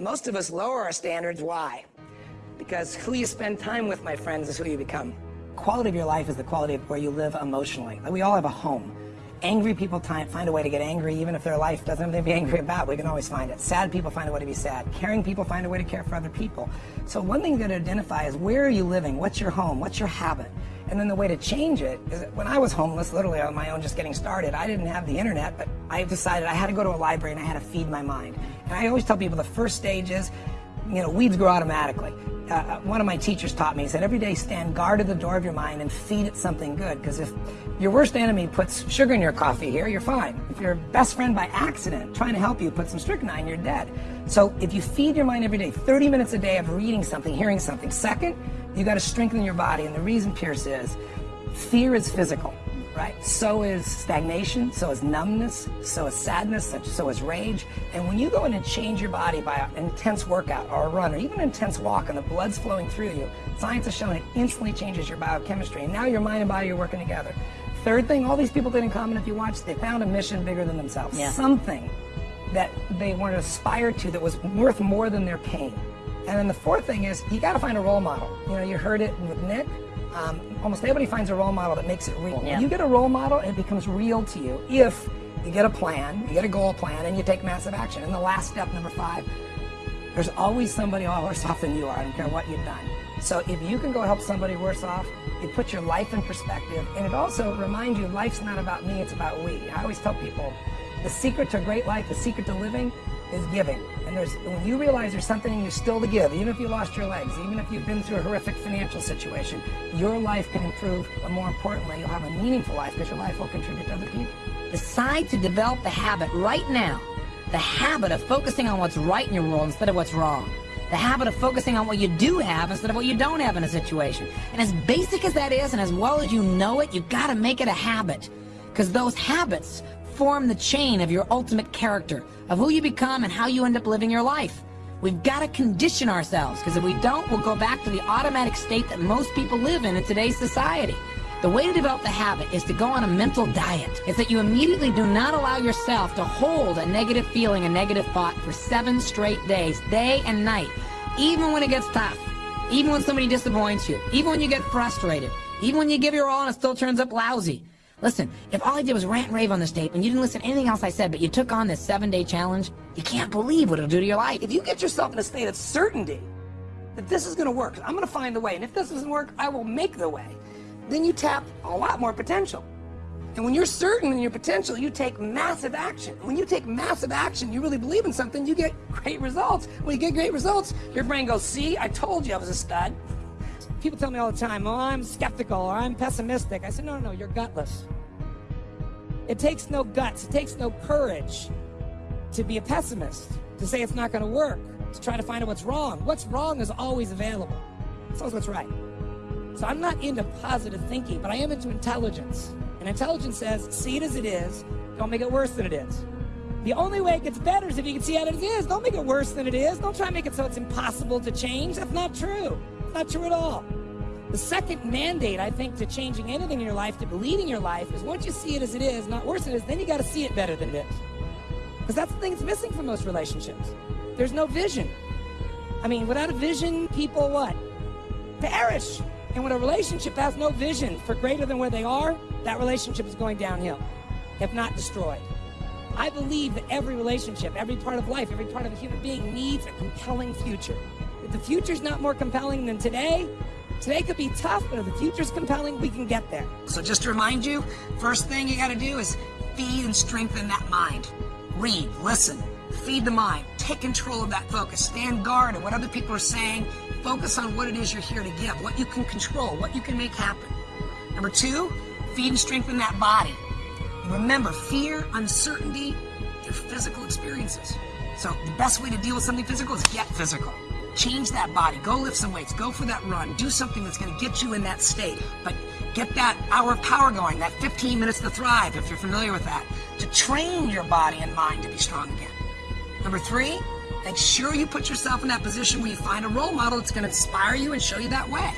most of us lower our standards. Why? Because who you spend time with, my friends, is who you become. Quality of your life is the quality of where you live emotionally. Like We all have a home. Angry people find a way to get angry even if their life doesn't have anything to be angry about. We can always find it. Sad people find a way to be sad. Caring people find a way to care for other people. So one thing you got to identify is where are you living? What's your home? What's your habit? And then the way to change it is when I was homeless, literally on my own, just getting started, I didn't have the internet, but I decided I had to go to a library and I had to feed my mind. And I always tell people the first stage is, you know, weeds grow automatically. Uh, uh one of my teachers taught me, he said, every day stand guard at the door of your mind and feed it something good. Because if your worst enemy puts sugar in your coffee here, you're fine. If your best friend by accident trying to help you put some strychnine, you're dead. So if you feed your mind every day, 30 minutes a day of reading something, hearing something. Second, you got to strengthen your body. And the reason, Piers, is fear is physical, right? So is stagnation, so is numbness, so is sadness, so is rage. And when you go in and change your body by an intense workout or a run or even an intense walk and the blood's flowing through you, science has shown it instantly changes your biochemistry. And now your mind and body are working together. Third thing, all these people did in common, if you watch, they found a mission bigger than themselves. Yeah. Something that they want to aspire to that was worth more than their pain. And then the fourth thing is you got to find a role model. You know, you heard it with Nick. Um, almost everybody finds a role model that makes it real. Yeah. When you get a role model, it becomes real to you if you get a plan, you get a goal plan, and you take massive action. And the last step, number five, there's always somebody all worse off than you are. I don't care what you've done. So if you can go help somebody worse off, it puts your life in perspective. And it also reminds you life's not about me, it's about we. I always tell people the secret to a great life, the secret to living is giving. And there's when you realize there's something in you still to give, even if you lost your legs, even if you've been through a horrific financial situation, your life can improve, but more importantly, you'll have a meaningful life because your life will contribute to other people. Decide to develop the habit right now, the habit of focusing on what's right in your world instead of what's wrong. The habit of focusing on what you do have instead of what you don't have in a situation. And as basic as that is, and as well as you know it, you gotta make it a habit. Because those habits form the chain of your ultimate character, of who you become and how you end up living your life. We've got to condition ourselves, because if we don't, we'll go back to the automatic state that most people live in in today's society. The way to develop the habit is to go on a mental diet. It's that you immediately do not allow yourself to hold a negative feeling, a negative thought for seven straight days, day and night, even when it gets tough, even when somebody disappoints you, even when you get frustrated, even when you give your all and it still turns up lousy. Listen, if all I did was rant and rave on this tape and you didn't listen to anything else I said, but you took on this seven-day challenge, you can't believe what it'll do to your life. If you get yourself in a state of certainty that this is going to work, I'm going to find the way, and if this doesn't work, I will make the way, then you tap a lot more potential. And when you're certain in your potential, you take massive action. When you take massive action, you really believe in something, you get great results. When you get great results, your brain goes, see, I told you I was a stud. People tell me all the time, oh, I'm skeptical or I'm pessimistic. I said, no, no, no, you're gutless. It takes no guts, it takes no courage to be a pessimist, to say it's not going to work, to try to find out what's wrong. What's wrong is always available. It's always what's right. So I'm not into positive thinking, but I am into intelligence. And intelligence says, see it as it is, don't make it worse than it is. The only way it gets better is if you can see as it is. Don't make it worse than it is. Don't try to make it so it's impossible to change. That's not true. Not true at all. The second mandate, I think, to changing anything in your life, to believing your life, is once you see it as it is, not worse than it is, then you got to see it better than it is. Because that's the thing that's missing from most relationships. There's no vision. I mean, without a vision, people what? Perish. And when a relationship has no vision for greater than where they are, that relationship is going downhill, if not destroyed. I believe that every relationship, every part of life, every part of a human being needs a compelling future. If the future's not more compelling than today, today could be tough, but if the future's compelling, we can get there. So just to remind you, first thing you gotta do is feed and strengthen that mind. Read, listen, feed the mind, take control of that focus, stand guard at what other people are saying, focus on what it is you're here to give, what you can control, what you can make happen. Number two, feed and strengthen that body. Remember, fear, uncertainty, they're physical experiences. So the best way to deal with something physical is get physical. Change that body. Go lift some weights. Go for that run. Do something that's going to get you in that state. But get that hour of power going, that 15 minutes to thrive, if you're familiar with that, to train your body and mind to be strong again. Number three, make sure you put yourself in that position where you find a role model that's going to inspire you and show you that way.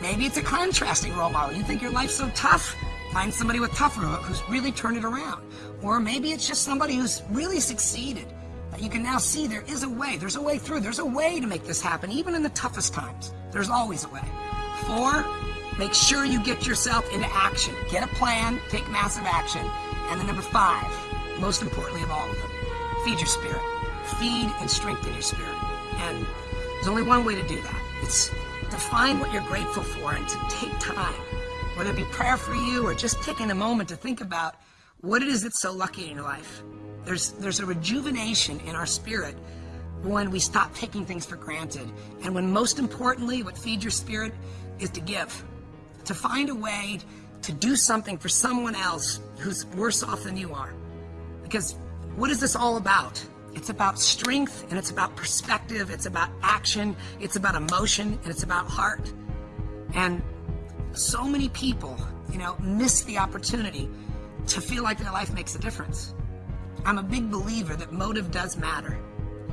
Maybe it's a contrasting role model. You think your life's so tough, find somebody with tougher who's really turned it around. Or maybe it's just somebody who's really succeeded you can now see there is a way. There's a way through. There's a way to make this happen, even in the toughest times. There's always a way. Four, make sure you get yourself into action. Get a plan, take massive action. And then number five, most importantly of all of them, feed your spirit. Feed and strengthen your spirit. And there's only one way to do that. It's to find what you're grateful for and to take time, whether it be prayer for you or just taking a moment to think about what it is that's so lucky in your life. There's, there's a rejuvenation in our spirit when we stop taking things for granted. And when most importantly, what feeds your spirit is to give, to find a way to do something for someone else who's worse off than you are. Because what is this all about? It's about strength and it's about perspective, it's about action, it's about emotion, and it's about heart. And so many people, you know, miss the opportunity to feel like their life makes a difference. I'm a big believer that motive does matter,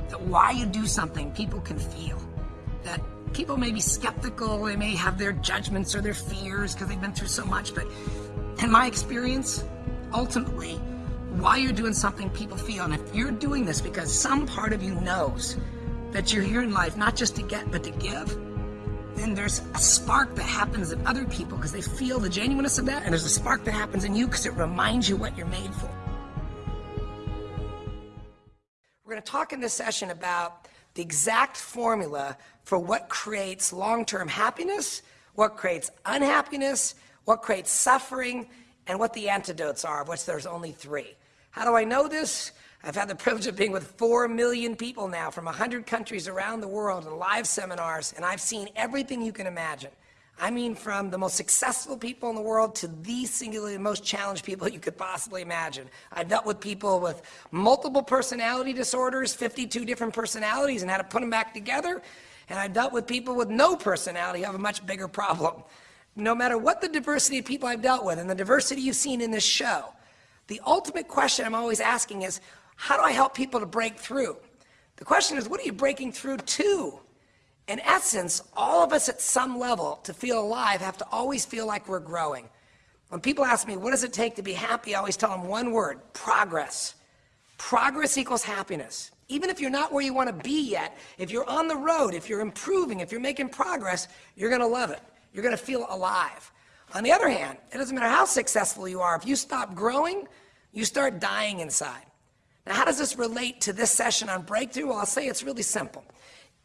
that why you do something people can feel, that people may be skeptical, they may have their judgments or their fears because they've been through so much, but in my experience, ultimately, why you're doing something people feel, and if you're doing this because some part of you knows that you're here in life not just to get, but to give, then there's a spark that happens in other people because they feel the genuineness of that, and there's a spark that happens in you because it reminds you what you're made for. Going to talk in this session about the exact formula for what creates long-term happiness, what creates unhappiness, what creates suffering, and what the antidotes are, of which there's only three. How do I know this? I've had the privilege of being with 4 million people now from 100 countries around the world in live seminars, and I've seen everything you can imagine. I mean from the most successful people in the world to the singularly most challenged people you could possibly imagine. I've dealt with people with multiple personality disorders, 52 different personalities, and had to put them back together. And I've dealt with people with no personality who have a much bigger problem. No matter what the diversity of people I've dealt with and the diversity you've seen in this show, the ultimate question I'm always asking is, how do I help people to break through? The question is, what are you breaking through to? In essence, all of us at some level to feel alive have to always feel like we're growing. When people ask me, what does it take to be happy, I always tell them one word, progress. Progress equals happiness. Even if you're not where you want to be yet, if you're on the road, if you're improving, if you're making progress, you're going to love it. You're going to feel alive. On the other hand, it doesn't matter how successful you are, if you stop growing, you start dying inside. Now, how does this relate to this session on breakthrough? Well, I'll say it's really simple.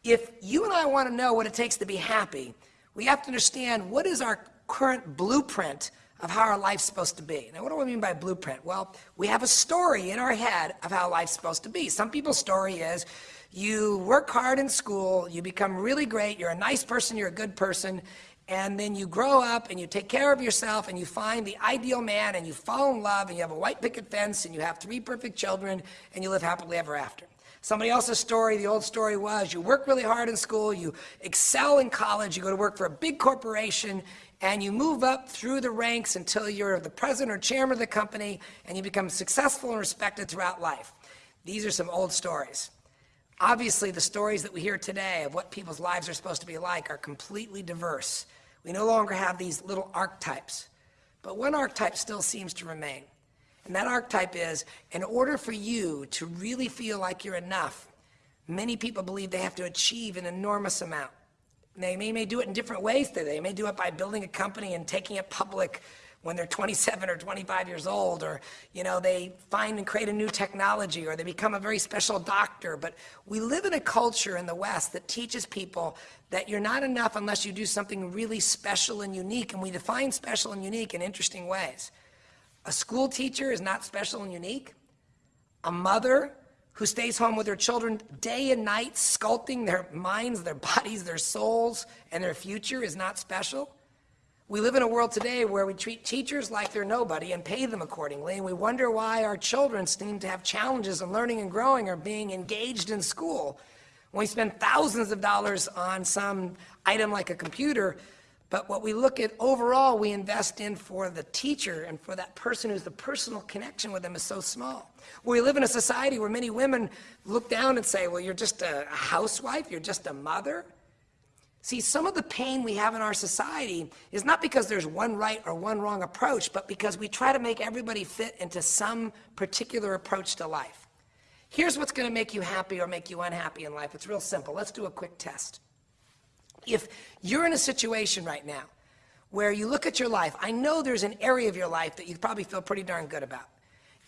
If you and I want to know what it takes to be happy, we have to understand what is our current blueprint of how our life's supposed to be. Now, what do I mean by blueprint? Well, we have a story in our head of how life's supposed to be. Some people's story is you work hard in school, you become really great, you're a nice person, you're a good person, and then you grow up and you take care of yourself and you find the ideal man and you fall in love and you have a white picket fence and you have three perfect children and you live happily ever after. Somebody else's story, the old story was you work really hard in school, you excel in college, you go to work for a big corporation, and you move up through the ranks until you're the president or chairman of the company, and you become successful and respected throughout life. These are some old stories. Obviously, the stories that we hear today of what people's lives are supposed to be like are completely diverse. We no longer have these little archetypes. But one archetype still seems to remain. And that archetype is, in order for you to really feel like you're enough, many people believe they have to achieve an enormous amount. They may, may do it in different ways. They may do it by building a company and taking it public when they're 27 or 25 years old, or you know, they find and create a new technology, or they become a very special doctor. But we live in a culture in the West that teaches people that you're not enough unless you do something really special and unique, and we define special and unique in interesting ways. A school teacher is not special and unique. A mother who stays home with her children day and night, sculpting their minds, their bodies, their souls, and their future is not special. We live in a world today where we treat teachers like they're nobody and pay them accordingly, and we wonder why our children seem to have challenges in learning and growing or being engaged in school. When we spend thousands of dollars on some item like a computer, but what we look at overall, we invest in for the teacher and for that person who's the personal connection with them is so small. We live in a society where many women look down and say, well, you're just a housewife, you're just a mother. See, some of the pain we have in our society is not because there's one right or one wrong approach, but because we try to make everybody fit into some particular approach to life. Here's what's going to make you happy or make you unhappy in life. It's real simple. Let's do a quick test. If you're in a situation right now where you look at your life, I know there's an area of your life that you probably feel pretty darn good about.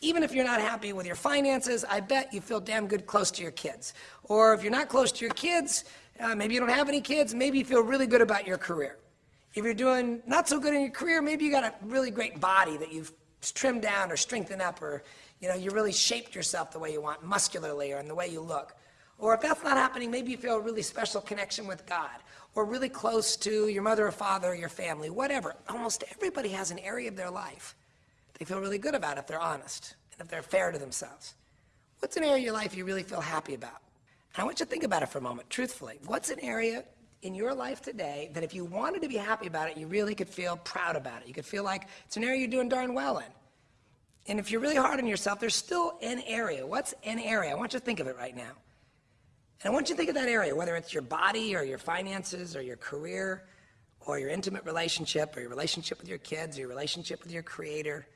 Even if you're not happy with your finances, I bet you feel damn good close to your kids. Or if you're not close to your kids, uh, maybe you don't have any kids, maybe you feel really good about your career. If you're doing not so good in your career, maybe you got a really great body that you've trimmed down or strengthened up or you know, you really shaped yourself the way you want, muscularly or in the way you look. Or if that's not happening, maybe you feel a really special connection with God or really close to your mother or father or your family, whatever. Almost everybody has an area of their life they feel really good about if they're honest and if they're fair to themselves. What's an area of your life you really feel happy about? And I want you to think about it for a moment, truthfully. What's an area in your life today that if you wanted to be happy about it, you really could feel proud about it? You could feel like it's an area you're doing darn well in. And if you're really hard on yourself, there's still an area. What's an area? I want you to think of it right now. And I want you to think of that area, whether it's your body or your finances or your career or your intimate relationship or your relationship with your kids or your relationship with your creator,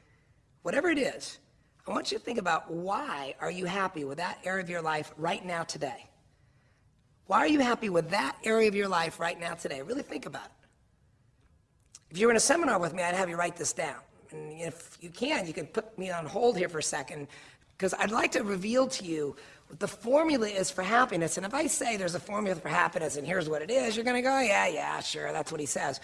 whatever it is, I want you to think about why are you happy with that area of your life right now today? Why are you happy with that area of your life right now today? Really think about it. If you were in a seminar with me, I'd have you write this down. And if you can, you can put me on hold here for a second, because I'd like to reveal to you the formula is for happiness. And if I say there's a formula for happiness and here's what it is, you're going to go, oh, yeah, yeah, sure, that's what he says.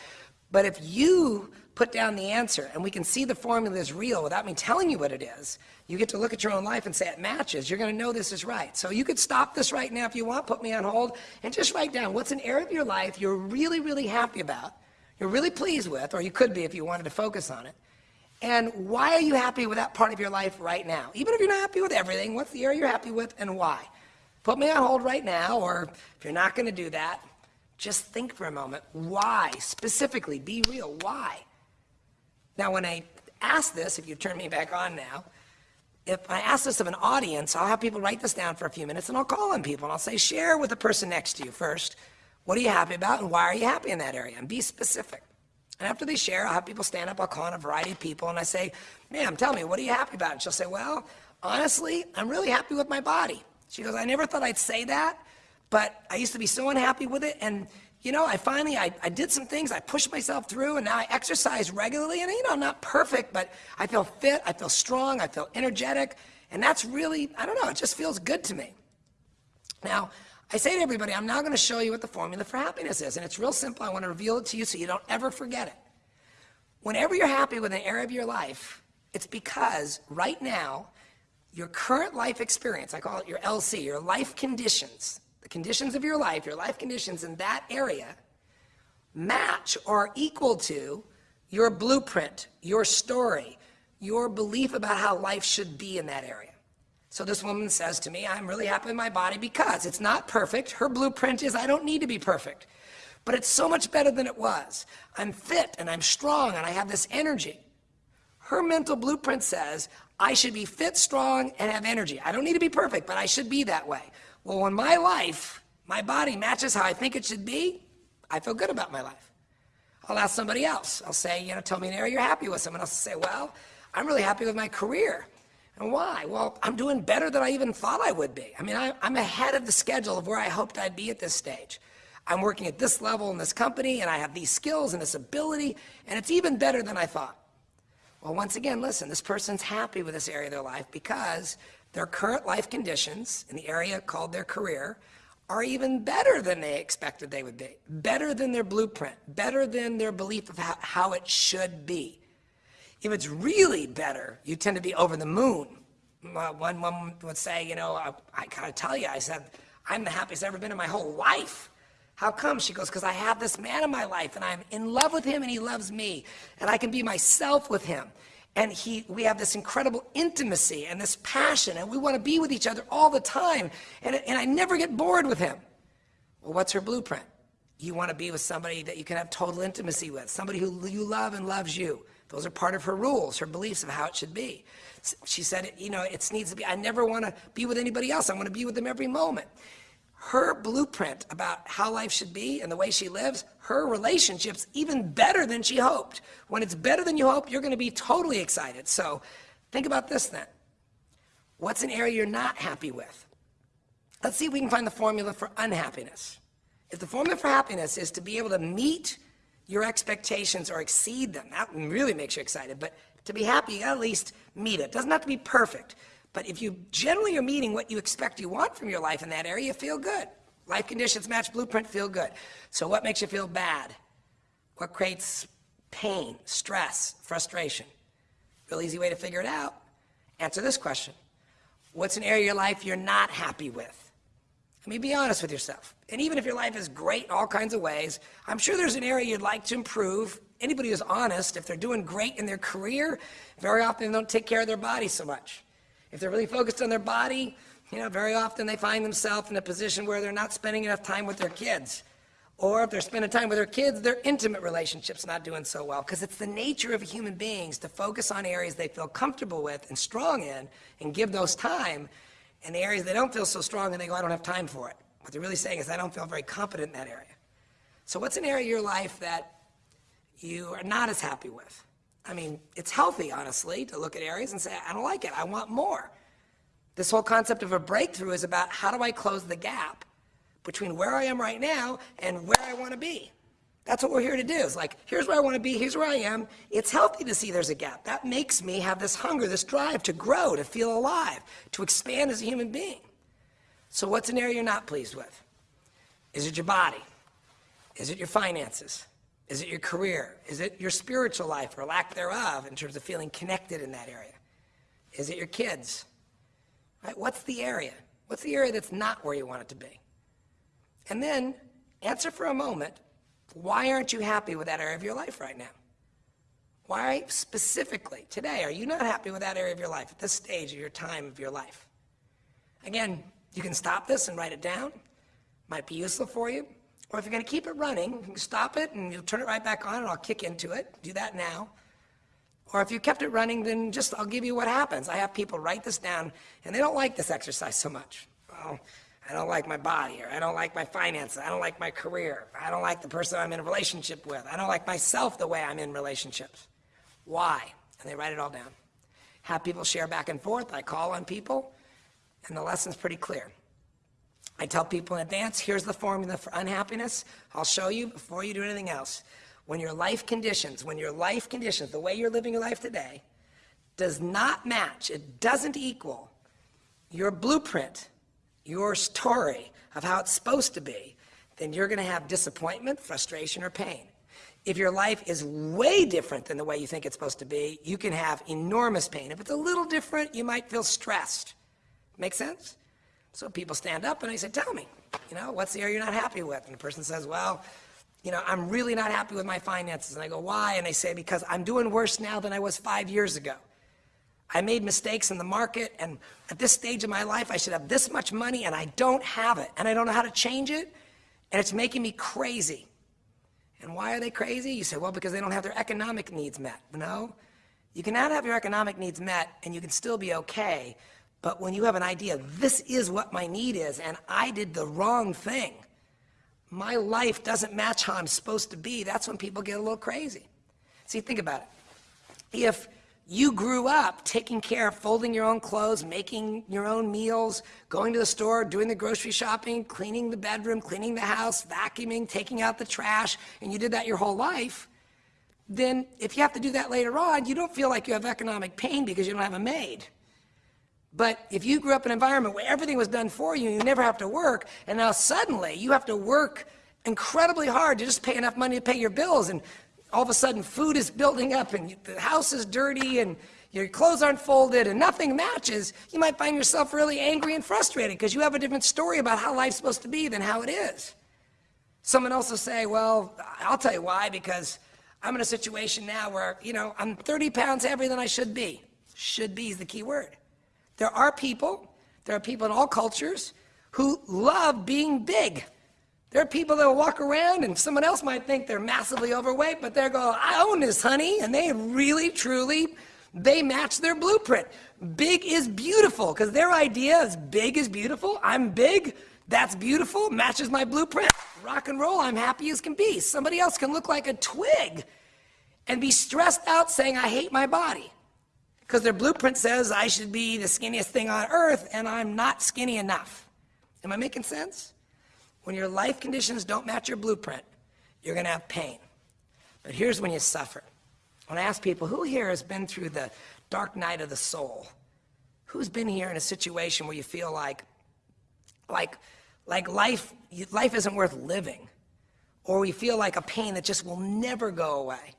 But if you put down the answer and we can see the formula is real without me telling you what it is, you get to look at your own life and say it matches. You're going to know this is right. So you could stop this right now if you want, put me on hold, and just write down what's an area of your life you're really, really happy about, you're really pleased with, or you could be if you wanted to focus on it. And why are you happy with that part of your life right now? Even if you're not happy with everything, what's the area you're happy with and why? Put me on hold right now, or if you're not going to do that, just think for a moment. Why? Specifically, be real. Why? Now, when I ask this, if you turn me back on now, if I ask this of an audience, I'll have people write this down for a few minutes and I'll call on people and I'll say, share with the person next to you first. What are you happy about and why are you happy in that area? And be specific. And after they share, I'll have people stand up, I'll call on a variety of people, and I say, ma'am, tell me, what are you happy about? And she'll say, well, honestly, I'm really happy with my body. She goes, I never thought I'd say that, but I used to be so unhappy with it, and you know, I finally, I, I did some things, I pushed myself through, and now I exercise regularly, and you know, I'm not perfect, but I feel fit, I feel strong, I feel energetic, and that's really, I don't know, it just feels good to me. Now, I say to everybody, I'm now going to show you what the formula for happiness is. And it's real simple. I want to reveal it to you so you don't ever forget it. Whenever you're happy with an area of your life, it's because right now, your current life experience, I call it your LC, your life conditions, the conditions of your life, your life conditions in that area, match or equal to your blueprint, your story, your belief about how life should be in that area. So this woman says to me, I'm really happy with my body because it's not perfect. Her blueprint is I don't need to be perfect, but it's so much better than it was. I'm fit and I'm strong and I have this energy. Her mental blueprint says I should be fit, strong, and have energy. I don't need to be perfect, but I should be that way. Well, when my life, my body matches how I think it should be, I feel good about my life. I'll ask somebody else. I'll say, you know, tell me an area you're happy with. Someone else will say, well, I'm really happy with my career. And why? Well, I'm doing better than I even thought I would be. I mean, I, am ahead of the schedule of where I hoped I'd be at this stage. I'm working at this level in this company, and I have these skills and this ability, and it's even better than I thought. Well, once again, listen, this person's happy with this area of their life because their current life conditions in the area called their career are even better than they expected they would be, better than their blueprint, better than their belief of how, how it should be. If it's really better, you tend to be over the moon. One woman would say, you know, I, I gotta tell you, I said, I'm the happiest I've ever been in my whole life. How come? She goes, because I have this man in my life and I'm in love with him and he loves me and I can be myself with him. And he, we have this incredible intimacy and this passion and we want to be with each other all the time. And, and I never get bored with him. Well, what's her blueprint? You want to be with somebody that you can have total intimacy with, somebody who you love and loves you. Those are part of her rules, her beliefs of how it should be. She said, you know, it needs to be, I never want to be with anybody else. I want to be with them every moment. Her blueprint about how life should be and the way she lives, her relationship's even better than she hoped. When it's better than you hope, you're going to be totally excited. So think about this then. What's an area you're not happy with? Let's see if we can find the formula for unhappiness. If the formula for happiness is to be able to meet your expectations or exceed them, that really makes you excited, but to be happy, you got at least meet it. It doesn't have to be perfect, but if you generally are meeting what you expect you want from your life in that area, you feel good. Life conditions match blueprint, feel good. So what makes you feel bad? What creates pain, stress, frustration? Real easy way to figure it out. Answer this question. What's an area of your life you're not happy with? I mean, be honest with yourself. And even if your life is great in all kinds of ways, I'm sure there's an area you'd like to improve. Anybody who's honest, if they're doing great in their career, very often they don't take care of their body so much. If they're really focused on their body, you know, very often they find themselves in a position where they're not spending enough time with their kids. Or if they're spending time with their kids, their intimate relationship's not doing so well. Because it's the nature of human beings to focus on areas they feel comfortable with and strong in and give those time. And the areas they don't feel so strong and they go, I don't have time for it. What they're really saying is, I don't feel very confident in that area. So what's an area of your life that you are not as happy with? I mean, it's healthy, honestly, to look at areas and say, I don't like it, I want more. This whole concept of a breakthrough is about how do I close the gap between where I am right now and where I want to be. That's what we're here to do. It's like, here's where I want to be, here's where I am. It's healthy to see there's a gap. That makes me have this hunger, this drive to grow, to feel alive, to expand as a human being. So what's an area you're not pleased with? Is it your body? Is it your finances? Is it your career? Is it your spiritual life or lack thereof in terms of feeling connected in that area? Is it your kids? Right? What's the area? What's the area that's not where you want it to be? And then answer for a moment, why aren't you happy with that area of your life right now? Why specifically today are you not happy with that area of your life at this stage of your time of your life? Again, you can stop this and write it down. Might be useful for you. Or if you're going to keep it running, you can stop it and you'll turn it right back on and I'll kick into it. Do that now. Or if you kept it running, then just I'll give you what happens. I have people write this down and they don't like this exercise so much. Well, I don't like my body, or I don't like my finances, I don't like my career, I don't like the person I'm in a relationship with, I don't like myself the way I'm in relationships. Why? And they write it all down. Have people share back and forth. I call on people, and the lesson's pretty clear. I tell people in advance, here's the formula for unhappiness. I'll show you before you do anything else. When your life conditions, when your life conditions, the way you're living your life today, does not match, it doesn't equal your blueprint your story of how it's supposed to be, then you're going to have disappointment, frustration, or pain. If your life is way different than the way you think it's supposed to be, you can have enormous pain. If it's a little different, you might feel stressed. Make sense? So people stand up and I say, tell me, you know, what's the area you're not happy with? And the person says, well, you know, I'm really not happy with my finances. And I go, why? And they say, because I'm doing worse now than I was five years ago. I made mistakes in the market, and at this stage of my life, I should have this much money, and I don't have it, and I don't know how to change it, and it's making me crazy. And why are they crazy? You say, well, because they don't have their economic needs met. No, you cannot have your economic needs met, and you can still be okay, but when you have an idea, this is what my need is, and I did the wrong thing, my life doesn't match how I'm supposed to be, that's when people get a little crazy. See, think about it. If you grew up taking care of folding your own clothes, making your own meals, going to the store, doing the grocery shopping, cleaning the bedroom, cleaning the house, vacuuming, taking out the trash, and you did that your whole life, then if you have to do that later on, you don't feel like you have economic pain because you don't have a maid. But if you grew up in an environment where everything was done for you, you never have to work, and now suddenly you have to work incredibly hard to just pay enough money to pay your bills, and all of a sudden food is building up and the house is dirty and your clothes aren't folded and nothing matches, you might find yourself really angry and frustrated because you have a different story about how life's supposed to be than how it is. Someone else will say, well, I'll tell you why, because I'm in a situation now where, you know, I'm 30 pounds heavier than I should be. Should be is the key word. There are people, there are people in all cultures who love being big. There are people that walk around and someone else might think they're massively overweight, but they're going, I own this, honey. And they really, truly, they match their blueprint. Big is beautiful because their idea is big is beautiful. I'm big. That's beautiful. Matches my blueprint. Rock and roll. I'm happy as can be. Somebody else can look like a twig and be stressed out saying, I hate my body. Because their blueprint says I should be the skinniest thing on earth, and I'm not skinny enough. Am I making sense? When your life conditions don't match your blueprint, you're going to have pain. But here's when you suffer. When I ask people, who here has been through the dark night of the soul? Who's been here in a situation where you feel like, like, like life, life isn't worth living? Or we feel like a pain that just will never go away?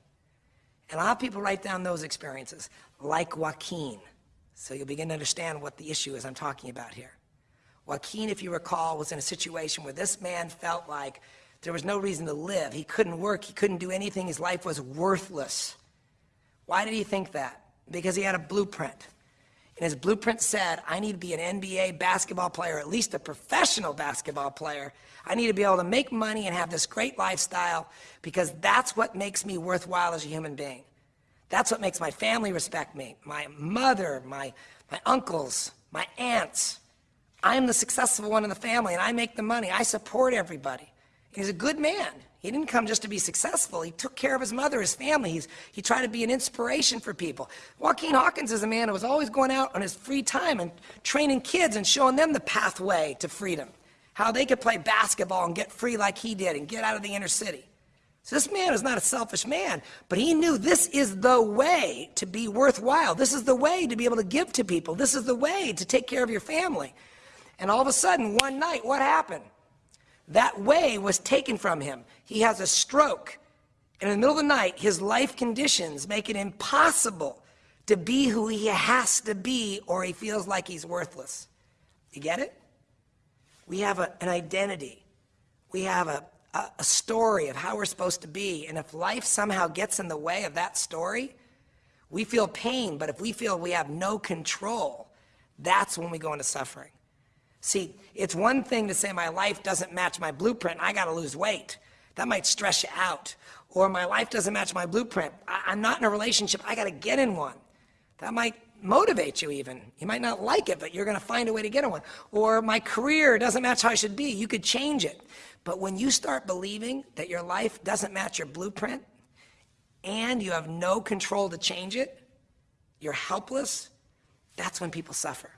And a lot of people write down those experiences, like Joaquin. So you'll begin to understand what the issue is I'm talking about here. Joaquin, if you recall, was in a situation where this man felt like there was no reason to live. He couldn't work, he couldn't do anything, his life was worthless. Why did he think that? Because he had a blueprint. And his blueprint said, I need to be an NBA basketball player, at least a professional basketball player. I need to be able to make money and have this great lifestyle because that's what makes me worthwhile as a human being. That's what makes my family respect me, my mother, my, my uncles, my aunts. I'm the successful one in the family and I make the money. I support everybody. He's a good man. He didn't come just to be successful. He took care of his mother, his family. He's, he tried to be an inspiration for people. Joaquin Hawkins is a man who was always going out on his free time and training kids and showing them the pathway to freedom, how they could play basketball and get free like he did and get out of the inner city. So this man is not a selfish man, but he knew this is the way to be worthwhile. This is the way to be able to give to people. This is the way to take care of your family. And all of a sudden, one night, what happened? That way was taken from him. He has a stroke. And in the middle of the night, his life conditions make it impossible to be who he has to be or he feels like he's worthless. You get it? We have a, an identity. We have a, a, a story of how we're supposed to be. And if life somehow gets in the way of that story, we feel pain. But if we feel we have no control, that's when we go into suffering. See, it's one thing to say my life doesn't match my blueprint, I gotta lose weight. That might stress you out. Or my life doesn't match my blueprint, I, am not in a relationship, I gotta get in one. That might motivate you even. You might not like it, but you're gonna find a way to get in one. Or my career doesn't match how I should be, you could change it. But when you start believing that your life doesn't match your blueprint, and you have no control to change it, you're helpless, that's when people suffer.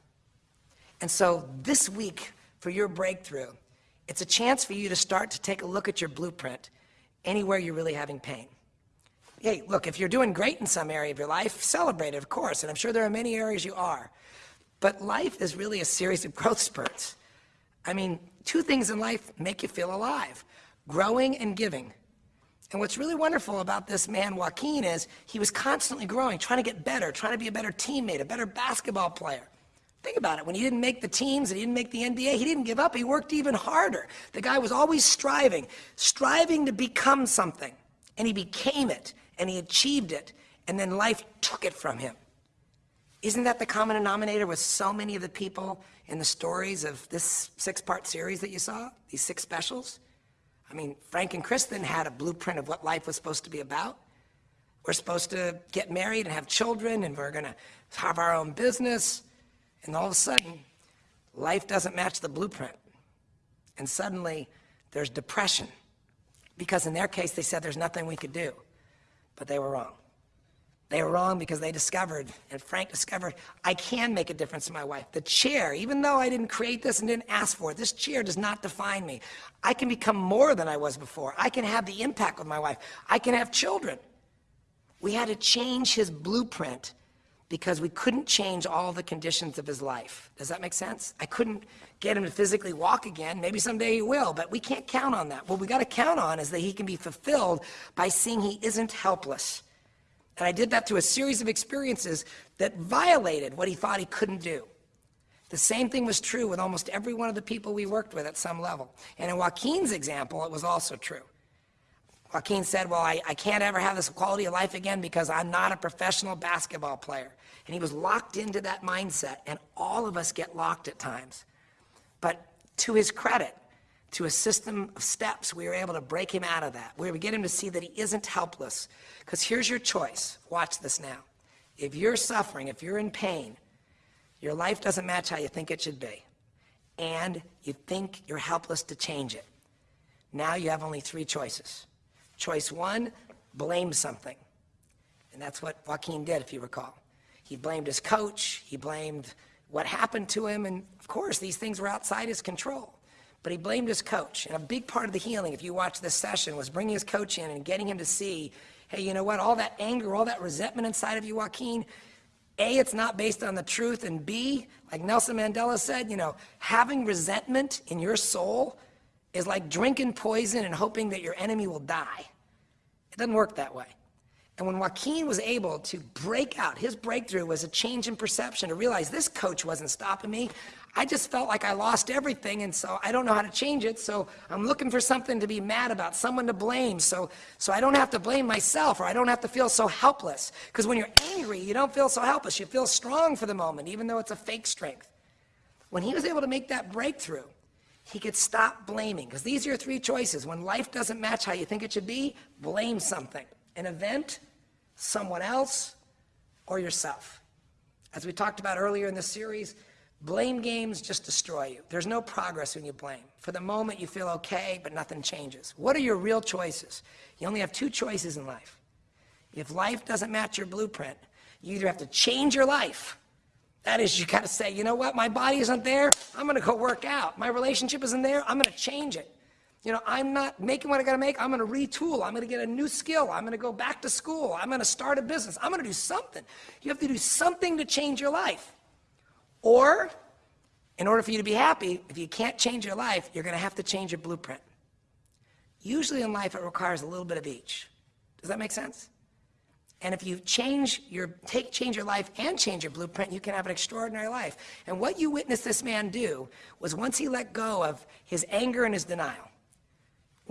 And so this week, for your breakthrough, it's a chance for you to start to take a look at your blueprint anywhere you're really having pain. Hey, look, if you're doing great in some area of your life, celebrate it, of course, and I'm sure there are many areas you are. But life is really a series of growth spurts. I mean, two things in life make you feel alive, growing and giving. And what's really wonderful about this man, Joaquin, is he was constantly growing, trying to get better, trying to be a better teammate, a better basketball player. Think about it. When he didn't make the teams and he didn't make the NBA, he didn't give up. He worked even harder. The guy was always striving, striving to become something. And he became it, and he achieved it, and then life took it from him. Isn't that the common denominator with so many of the people in the stories of this six part series that you saw, these six specials? I mean, Frank and Kristen had a blueprint of what life was supposed to be about. We're supposed to get married and have children, and we're going to have our own business. And all of a sudden, life doesn't match the blueprint. And suddenly, there's depression. Because in their case, they said there's nothing we could do. But they were wrong. They were wrong because they discovered, and Frank discovered, I can make a difference in my wife. The chair, even though I didn't create this and didn't ask for it, this chair does not define me. I can become more than I was before. I can have the impact with my wife. I can have children. We had to change his blueprint because we couldn't change all the conditions of his life. Does that make sense? I couldn't get him to physically walk again. Maybe someday he will, but we can't count on that. What we got to count on is that he can be fulfilled by seeing he isn't helpless. And I did that through a series of experiences that violated what he thought he couldn't do. The same thing was true with almost every one of the people we worked with at some level. And in Joaquin's example, it was also true. Joaquin said, well, I, I can't ever have this quality of life again because I'm not a professional basketball player. And he was locked into that mindset, and all of us get locked at times. But to his credit, to a system of steps, we were able to break him out of that. We were get him to see that he isn't helpless. Because here's your choice. Watch this now. If you're suffering, if you're in pain, your life doesn't match how you think it should be, and you think you're helpless to change it, now you have only three choices. Choice one, blame something. And that's what Joaquin did, if you recall. He blamed his coach. He blamed what happened to him. And of course, these things were outside his control. But he blamed his coach. And a big part of the healing, if you watch this session, was bringing his coach in and getting him to see hey, you know what? All that anger, all that resentment inside of you, Joaquin, A, it's not based on the truth. And B, like Nelson Mandela said, you know, having resentment in your soul is like drinking poison and hoping that your enemy will die. It doesn't work that way. And when Joaquin was able to break out, his breakthrough was a change in perception to realize this coach wasn't stopping me. I just felt like I lost everything, and so I don't know how to change it. So I'm looking for something to be mad about, someone to blame, so, so I don't have to blame myself or I don't have to feel so helpless. Because when you're angry, you don't feel so helpless. You feel strong for the moment, even though it's a fake strength. When he was able to make that breakthrough, he could stop blaming. Because these are your three choices. When life doesn't match how you think it should be, blame something an event, someone else, or yourself. As we talked about earlier in the series, blame games just destroy you. There's no progress when you blame. For the moment, you feel okay, but nothing changes. What are your real choices? You only have two choices in life. If life doesn't match your blueprint, you either have to change your life. That is, you got to say, you know what, my body isn't there, I'm going to go work out. My relationship isn't there, I'm going to change it. You know, I'm not making what I got to make. I'm to retool. I'm to get a new skill. I'm to go back to school. I'm to start a business. I'm to do something. You have to do something to change your life. Or, in order for you to be happy, if you can't change your life, you're to have to change your blueprint. Usually in life, it requires a little bit of each. Does that make sense? And if you change your, take, change your life and change your blueprint, you can have an extraordinary life. And what you witnessed this man do was once he let go of his anger and his denial,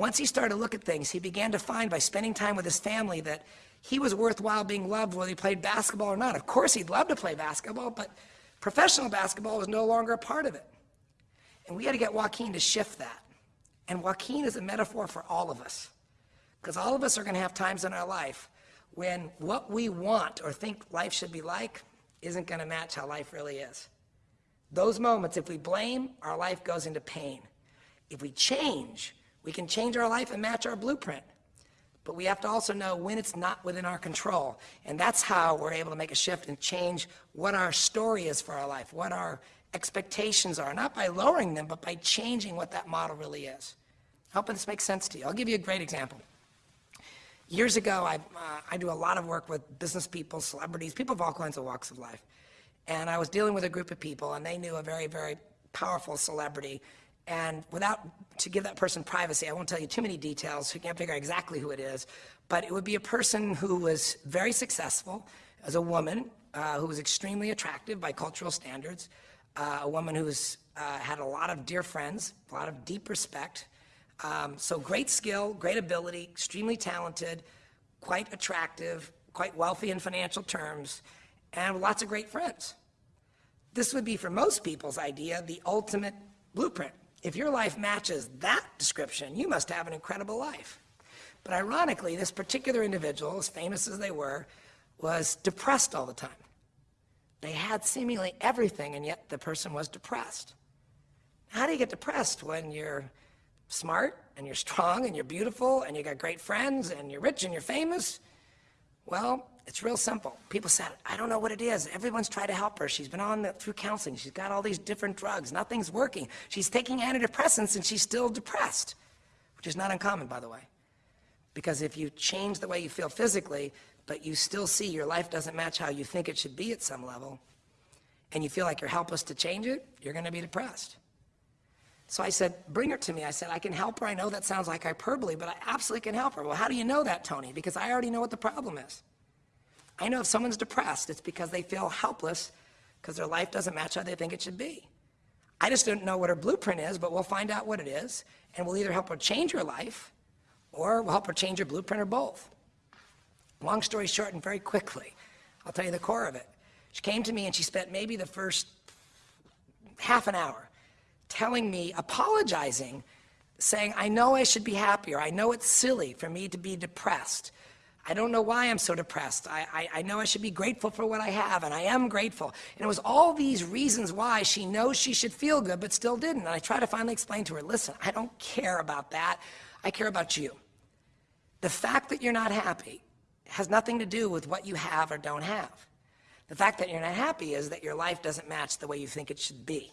once he started to look at things, he began to find by spending time with his family that he was worthwhile being loved whether he played basketball or not. Of course, he'd love to play basketball, but professional basketball was no longer a part of it. And we had to get Joaquin to shift that. And Joaquin is a metaphor for all of us. Because all of us are going to have times in our life when what we want or think life should be like isn't going to match how life really is. Those moments, if we blame, our life goes into pain. If we change, we can change our life and match our blueprint. But we have to also know when it's not within our control. And that's how we're able to make a shift and change what our story is for our life, what our expectations are, not by lowering them, but by changing what that model really is. Hoping this makes sense to you. I'll give you a great example. Years ago, I, uh, I do a lot of work with business people, celebrities, people of all kinds of walks of life. And I was dealing with a group of people, and they knew a very, very powerful celebrity. And without, to give that person privacy, I won't tell you too many details, you can't figure out exactly who it is. But it would be a person who was very successful as a woman, uh, who was extremely attractive by cultural standards, uh, a woman who's uh, had a lot of dear friends, a lot of deep respect, um, so great skill, great ability, extremely talented, quite attractive, quite wealthy in financial terms, and lots of great friends. This would be, for most people's idea, the ultimate blueprint. If your life matches that description, you must have an incredible life. But ironically, this particular individual, as famous as they were, was depressed all the time. They had seemingly everything, and yet the person was depressed. How do you get depressed when you're smart and you're strong and you're beautiful and you got great friends and you're rich and you're famous? Well, it's real simple. People said, I don't know what it is. Everyone's tried to help her. She's been on the, through counseling. She's got all these different drugs. Nothing's working. She's taking antidepressants and she's still depressed, which is not uncommon, by the way. Because if you change the way you feel physically, but you still see your life doesn't match how you think it should be at some level, and you feel like you're helpless to change it, you're going to be depressed. So I said, bring her to me. I said, I can help her. I know that sounds like hyperbole, but I absolutely can help her. Well, how do you know that, Tony? Because I already know what the problem is. I know if someone's depressed, it's because they feel helpless because their life doesn't match how they think it should be. I just don't know what her blueprint is, but we'll find out what it is, and we'll either help her change her life or we'll help her change her blueprint or both. Long story short and very quickly, I'll tell you the core of it. She came to me and she spent maybe the first half an hour telling me, apologizing, saying, I know I should be happier. I know it's silly for me to be depressed. I don't know why I'm so depressed. I, I, I, know I should be grateful for what I have, and I am grateful. And it was all these reasons why she knows she should feel good, but still didn't. And I try to finally explain to her, listen, I don't care about that. I care about you. The fact that you're not happy has nothing to do with what you have or don't have. The fact that you're not happy is that your life doesn't match the way you think it should be.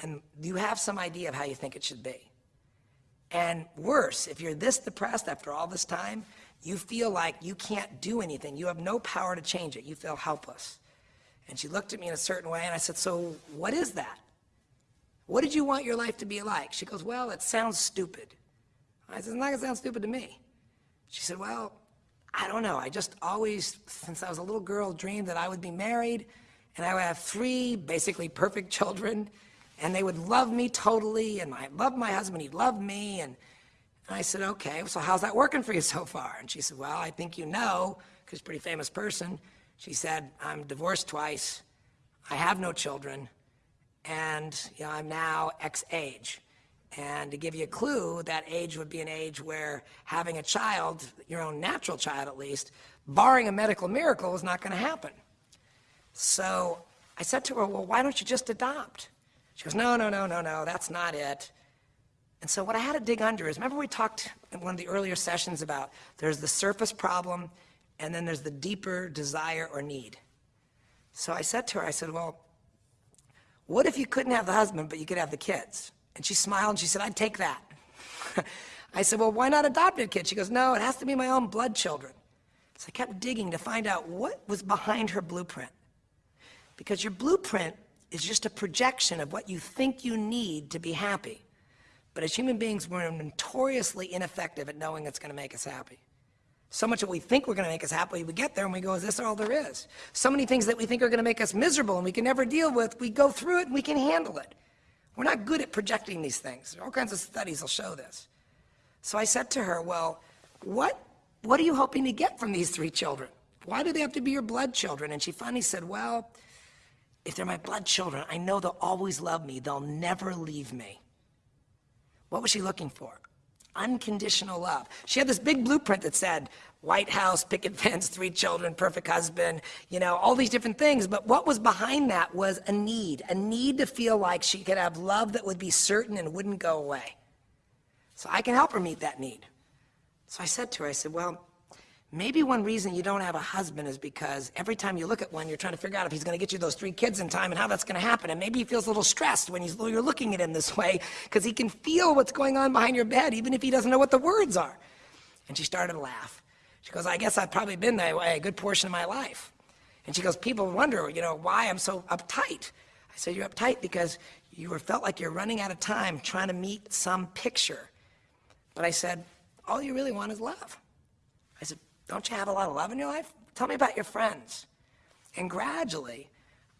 And you have some idea of how you think it should be. And worse, if you're this depressed after all this time, you feel like you can't do anything. You have no power to change it. You feel helpless. And she looked at me in a certain way, and I said, So what is that? What did you want your life to be like? She goes, Well, it sounds stupid. I said, It's not going to sound stupid to me. She said, Well, I don't know. I just always, since I was a little girl, dreamed that I would be married and I would have three basically perfect children and they would love me totally and I loved my husband, he loved me. And, and I said, Okay, so how's that working for you so far? And she said, Well, I think you know, because pretty famous person. She said, I'm divorced twice, I have no children, and you know, I'm now X age. And to give you a clue, that age would be an age where having a child, your own natural child at least, barring a medical miracle, is not going to happen. So I said to her, Well, why don't you just adopt? She goes, No, no, no, no, no, that's not it. And so what I had to dig under is remember we talked in one of the earlier sessions about there's the surface problem and then there's the deeper desire or need. So I said to her, I said, Well, what if you couldn't have the husband, but you could have the kids? And she smiled and she said, I'd take that. I said, Well, why not adopt a kid? She goes, No, it has to be my own blood children. So I kept digging to find out what was behind her blueprint. Because your blueprint is just a projection of what you think you need to be happy. But as human beings, we're notoriously ineffective at knowing it's going to make us happy. So much that we think we're going to make us happy, we get there and we go, is this all there is? So many things that we think are going to make us miserable and we can never deal with, we go through it and we can handle it. We're not good at projecting these things. All kinds of studies will show this. So I said to her, well, what, what are you hoping to get from these three children? Why do they have to be your blood children? And she finally said, well, if they're my blood children, I know they'll always love me. They'll never leave me. What was she looking for? Unconditional love. She had this big blueprint that said, White House, picket fence, three children, perfect husband, you know, all these different things. But what was behind that was a need, a need to feel like she could have love that would be certain and wouldn't go away. So I can help her meet that need. So I said to her, I said, well, maybe one reason you don't have a husband is because every time you look at one, you're trying to figure out if he's going to get you those three kids in time and how that's going to happen. And maybe he feels a little stressed when you're looking at him this way because he can feel what's going on behind your bed, even if he doesn't know what the words are. And she started to laugh. She goes, I guess I've probably been that way a good portion of my life. And she goes, people wonder, you know, why I'm so uptight. I said, you're uptight because you felt like you're running out of time trying to meet some picture. But I said, all you really want is love. I said, don't you have a lot of love in your life? Tell me about your friends. And gradually,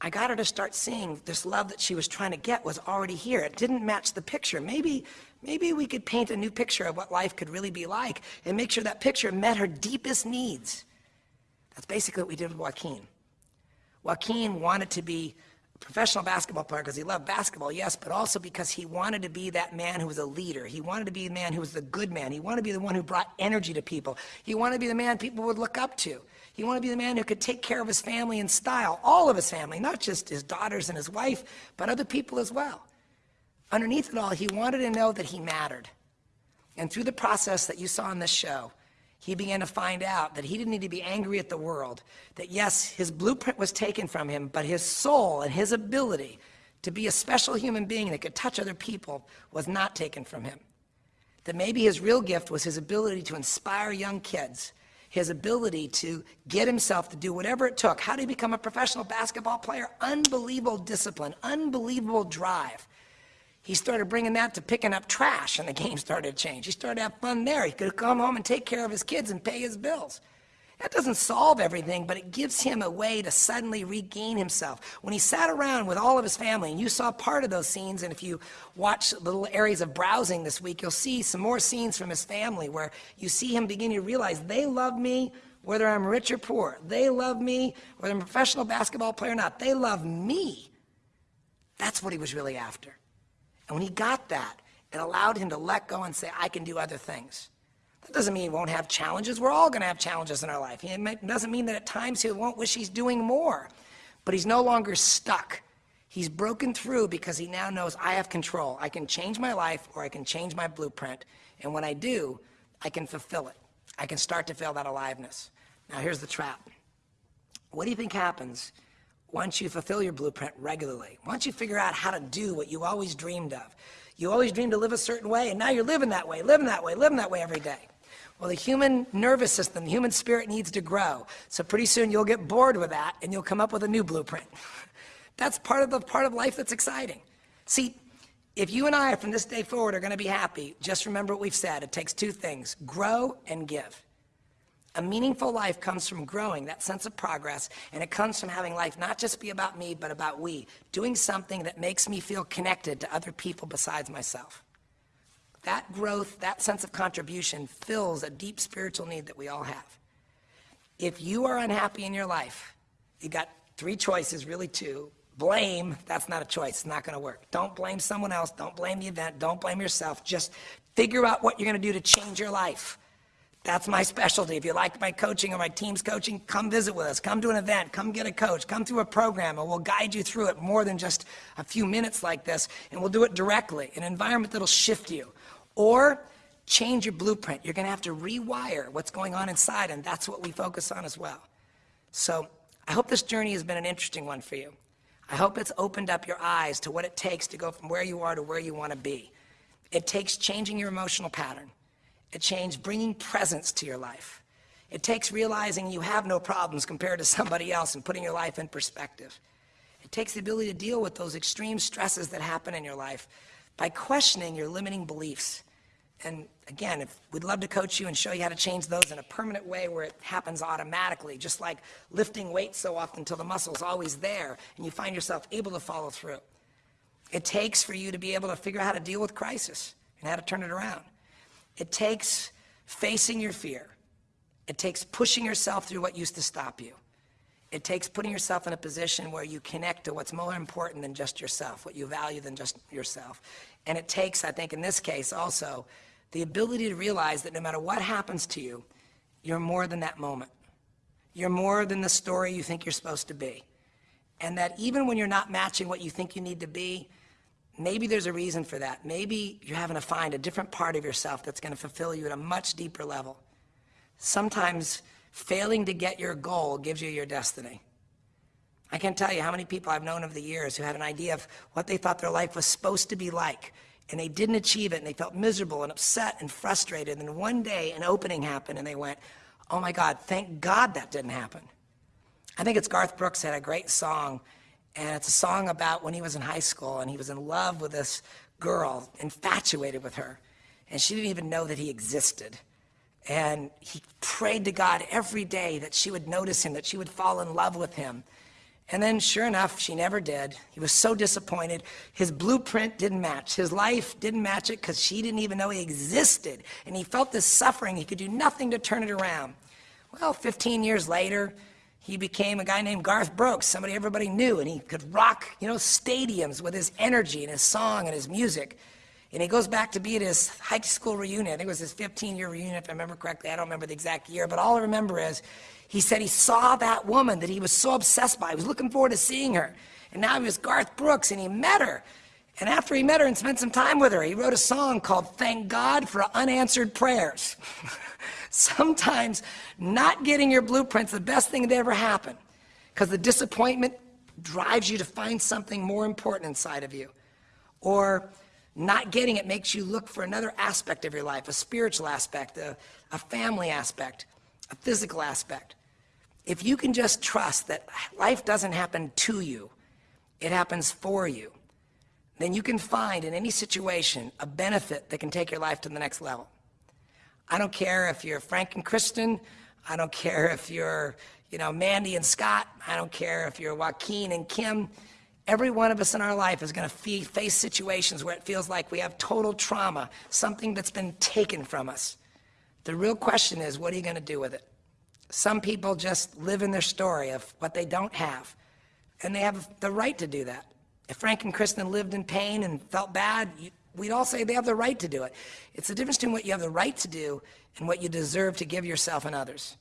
I got her to start seeing this love that she was trying to get was already here. It didn't match the picture. Maybe, maybe we could paint a new picture of what life could really be like and make sure that picture met her deepest needs. That's basically what we did with Joaquin. Joaquin wanted to be professional basketball player because he loved basketball, yes, but also because he wanted to be that man who was a leader. He wanted to be the man who was the good man. He wanted to be the one who brought energy to people. He wanted to be the man people would look up to. He wanted to be the man who could take care of his family in style, all of his family, not just his daughters and his wife, but other people as well. Underneath it all, he wanted to know that he mattered. And through the process that you saw in this show, he began to find out that he didn't need to be angry at the world, that yes, his blueprint was taken from him, but his soul and his ability to be a special human being that could touch other people was not taken from him. That maybe his real gift was his ability to inspire young kids his ability to get himself to do whatever it took. How did he become a professional basketball player? Unbelievable discipline, unbelievable drive. He started bringing that to picking up trash, and the game started to change. He started to have fun there. He could come home and take care of his kids and pay his bills. That doesn't solve everything, but it gives him a way to suddenly regain himself. When he sat around with all of his family, and you saw part of those scenes, and if you watch little areas of browsing this week, you'll see some more scenes from his family where you see him beginning to realize they love me whether I'm rich or poor. They love me whether I'm a professional basketball player or not. They love me. That's what he was really after. And when he got that, it allowed him to let go and say, I can do other things. That doesn't mean he won't have challenges. We're all going to have challenges in our life. It doesn't mean that at times he won't wish he's doing more. But he's no longer stuck. He's broken through because he now knows I have control. I can change my life or I can change my blueprint. And when I do, I can fulfill it. I can start to feel that aliveness. Now, here's the trap. What do you think happens once you fulfill your blueprint regularly? Once you figure out how to do what you always dreamed of? You always dreamed to live a certain way, and now you're living that way, living that way, living that way every day. Well, the human nervous system, the human spirit needs to grow. So pretty soon you'll get bored with that and you'll come up with a new blueprint. that's part of the part of life that's exciting. See, if you and I from this day forward are going to be happy, just remember what we've said. It takes two things, grow and give. A meaningful life comes from growing, that sense of progress, and it comes from having life not just be about me, but about we, doing something that makes me feel connected to other people besides myself. That growth, that sense of contribution fills a deep spiritual need that we all have. If you are unhappy in your life, you got three choices, really two. Blame, that's not a choice, it's not gonna work. Don't blame someone else, don't blame the event, don't blame yourself. Just figure out what you're gonna do to change your life. That's my specialty. If you like my coaching or my team's coaching, come visit with us. Come to an event. Come get a coach. Come through a program, and we'll guide you through it more than just a few minutes like this, and we'll do it directly, an environment that'll shift you. Or change your blueprint. You're going to have to rewire what's going on inside, and that's what we focus on as well. So I hope this journey has been an interesting one for you. I hope it's opened up your eyes to what it takes to go from where you are to where you want to be. It takes changing your emotional pattern. It takes bringing presence to your life. It takes realizing you have no problems compared to somebody else and putting your life in perspective. It takes the ability to deal with those extreme stresses that happen in your life by questioning your limiting beliefs and again, if we'd love to coach you and show you how to change those in a permanent way where it happens automatically, just like lifting weights so often until the muscle's always there and you find yourself able to follow through. It takes for you to be able to figure out how to deal with crisis and how to turn it around. It takes facing your fear. It takes pushing yourself through what used to stop you. It takes putting yourself in a position where you connect to what's more important than just yourself, what you value than just yourself. And it takes, I think in this case also, the ability to realize that no matter what happens to you, you're more than that moment. You're more than the story you think you're supposed to be. And that even when you're not matching what you think you need to be, maybe there's a reason for that. Maybe you're having to find a different part of yourself that's going to fulfill you at a much deeper level. Sometimes failing to get your goal gives you your destiny. I can't tell you how many people I've known over the years who had an idea of what they thought their life was supposed to be like, and they didn't achieve it and they felt miserable and upset and frustrated. And then one day an opening happened and they went, oh my God, thank God that didn't happen. I think it's Garth Brooks had a great song and it's a song about when he was in high school and he was in love with this girl, infatuated with her. And she didn't even know that he existed. And he prayed to God every day that she would notice him, that she would fall in love with him. And then, sure enough, she never did. He was so disappointed. His blueprint didn't match. His life didn't match it because she didn't even know he existed. And he felt this suffering. He could do nothing to turn it around. Well, 15 years later, he became a guy named Garth Brooks, somebody everybody knew, and he could rock, you know, stadiums with his energy and his song and his music. And he goes back to be at his high school reunion. I think it was his 15-year reunion, if I remember correctly. I don't remember the exact year, but all I remember is he said he saw that woman that he was so obsessed by. He was looking forward to seeing her. And now he was Garth Brooks, and he met her. And after he met her and spent some time with her, he wrote a song called Thank God for Unanswered Prayers. Sometimes not getting your blueprint's the best thing that ever happened because the disappointment drives you to find something more important inside of you. Or not getting it makes you look for another aspect of your life, a spiritual aspect, a, a family aspect, a physical aspect. If you can just trust that life doesn't happen to you, it happens for you, then you can find in any situation a benefit that can take your life to the next level. I don't care if you're Frank and Kristen. I don't care if you're, you know, Mandy and Scott. I don't care if you're Joaquin and Kim. Every one of us in our life is going to face situations where it feels like we have total trauma, something that's been taken from us. The real question is, what are you going to do with it? Some people just live in their story of what they don't have, and they have the right to do that. If Frank and Kristen lived in pain and felt bad, we'd all say they have the right to do it. It's the difference between what you have the right to do and what you deserve to give yourself and others.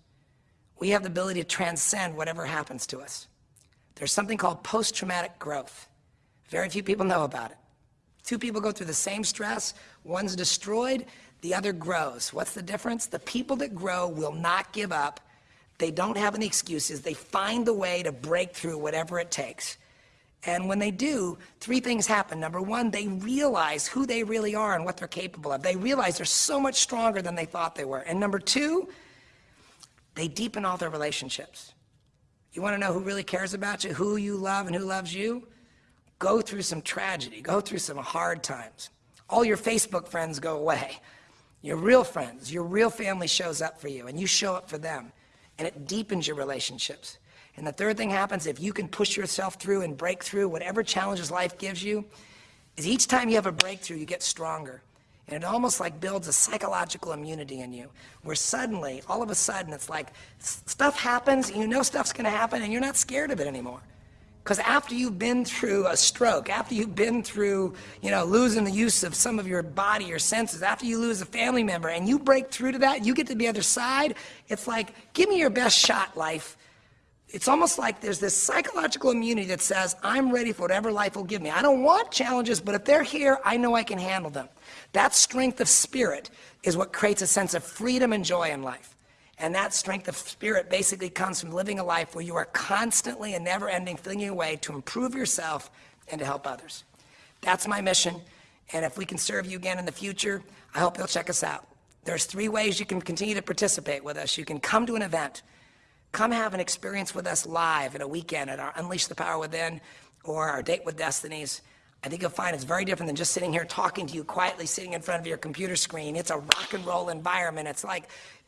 We have the ability to transcend whatever happens to us. There's something called post-traumatic growth. Very few people know about it. Two people go through the same stress, one's destroyed, the other grows. What's the difference? The people that grow will not give up. They don't have any excuses. They find the way to break through whatever it takes. And when they do, three things happen. Number one, they realize who they really are and what they're capable of. They realize they're so much stronger than they thought they were. And number two, they deepen all their relationships. You want to know who really cares about you, who you love, and who loves you? Go through some tragedy, go through some hard times. All your Facebook friends go away. Your real friends, your real family shows up for you, and you show up for them. And it deepens your relationships. And the third thing happens if you can push yourself through and break through whatever challenges life gives you, is each time you have a breakthrough, you get stronger. And it almost like builds a psychological immunity in you, where suddenly, all of a sudden, it's like stuff happens, you know stuff's gonna happen, and you're not scared of it anymore. Because after you've been through a stroke, after you've been through, you know, losing the use of some of your body, your senses, after you lose a family member, and you break through to that, you get to the other side, it's like, give me your best shot, life. It's almost like there's this psychological immunity that says, I'm ready for whatever life will give me. I don't want challenges, but if they're here, I know I can handle them. That strength of spirit is what creates a sense of freedom and joy in life. And that strength of spirit basically comes from living a life where you are constantly and never ending flinging away to improve yourself and to help others. That's my mission. And if we can serve you again in the future, I hope you'll check us out. There's three ways you can continue to participate with us. You can come to an event, come have an experience with us live at a weekend at our Unleash the Power Within or our Date with Destinies. I think you'll find it's very different than just sitting here talking to you quietly sitting in front of your computer screen. It's a rock and roll environment. It's like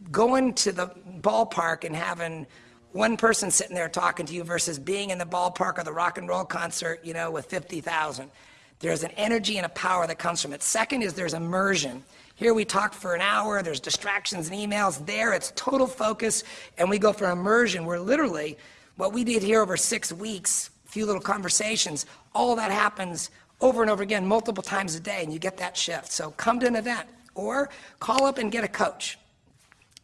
going to the ballpark and having one person sitting there talking to you versus being in the ballpark or the rock and roll concert, you know, with 50,000. There's an energy and a power that comes from it. Second is there's immersion. Here we talk for an hour, there's distractions and emails. There it's total focus, and we go for immersion where literally what we did here over six weeks, a few little conversations, all that happens over and over again, multiple times a day, and you get that shift. So come to an event or call up and get a coach.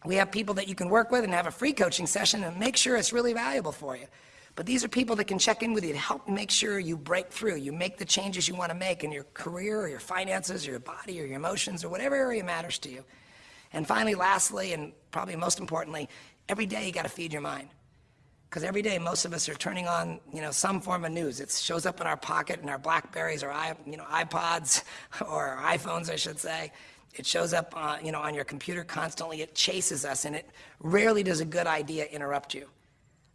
We have people that you can work with and have a free coaching session and make sure it's really valuable for you. But these are people that can check in with you to help make sure you break through, you make the changes you want to make in your career or your finances or your body or your emotions or whatever area matters to you. And finally, lastly, and probably most importantly, every day you got to feed your mind. Because every day, most of us are turning on, you know, some form of news. It shows up in our pocket, in our Blackberries, or you know, iPods, or iPhones, I should say. It shows up, uh, you know, on your computer constantly. It chases us, and it rarely does a good idea interrupt you.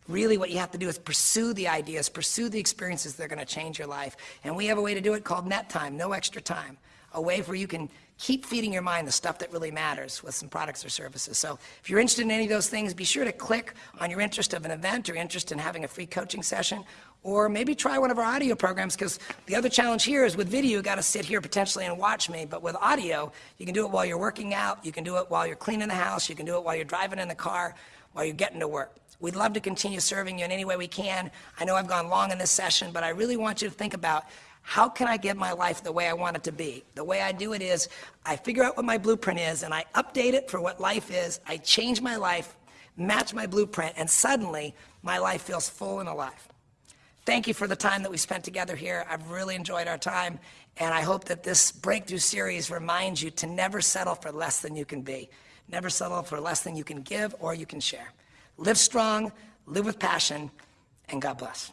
Really, what you have to do is pursue the ideas, pursue the experiences that are going to change your life. And we have a way to do it called net time, no extra time a way where you can keep feeding your mind the stuff that really matters with some products or services. So if you're interested in any of those things, be sure to click on your interest of an event or interest in having a free coaching session, or maybe try one of our audio programs, because the other challenge here is with video, you got to sit here potentially and watch me, but with audio, you can do it while you're working out, you can do it while you're cleaning the house, you can do it while you're driving in the car, while you're getting to work. We'd love to continue serving you in any way we can. I know I've gone long in this session, but I really want you to think about how can I get my life the way I want it to be? The way I do it is I figure out what my blueprint is and I update it for what life is. I change my life, match my blueprint, and suddenly my life feels full and alive. Thank you for the time that we spent together here. I've really enjoyed our time, and I hope that this breakthrough series reminds you to never settle for less than you can be. Never settle for less than you can give or you can share. Live strong, live with passion, and God bless.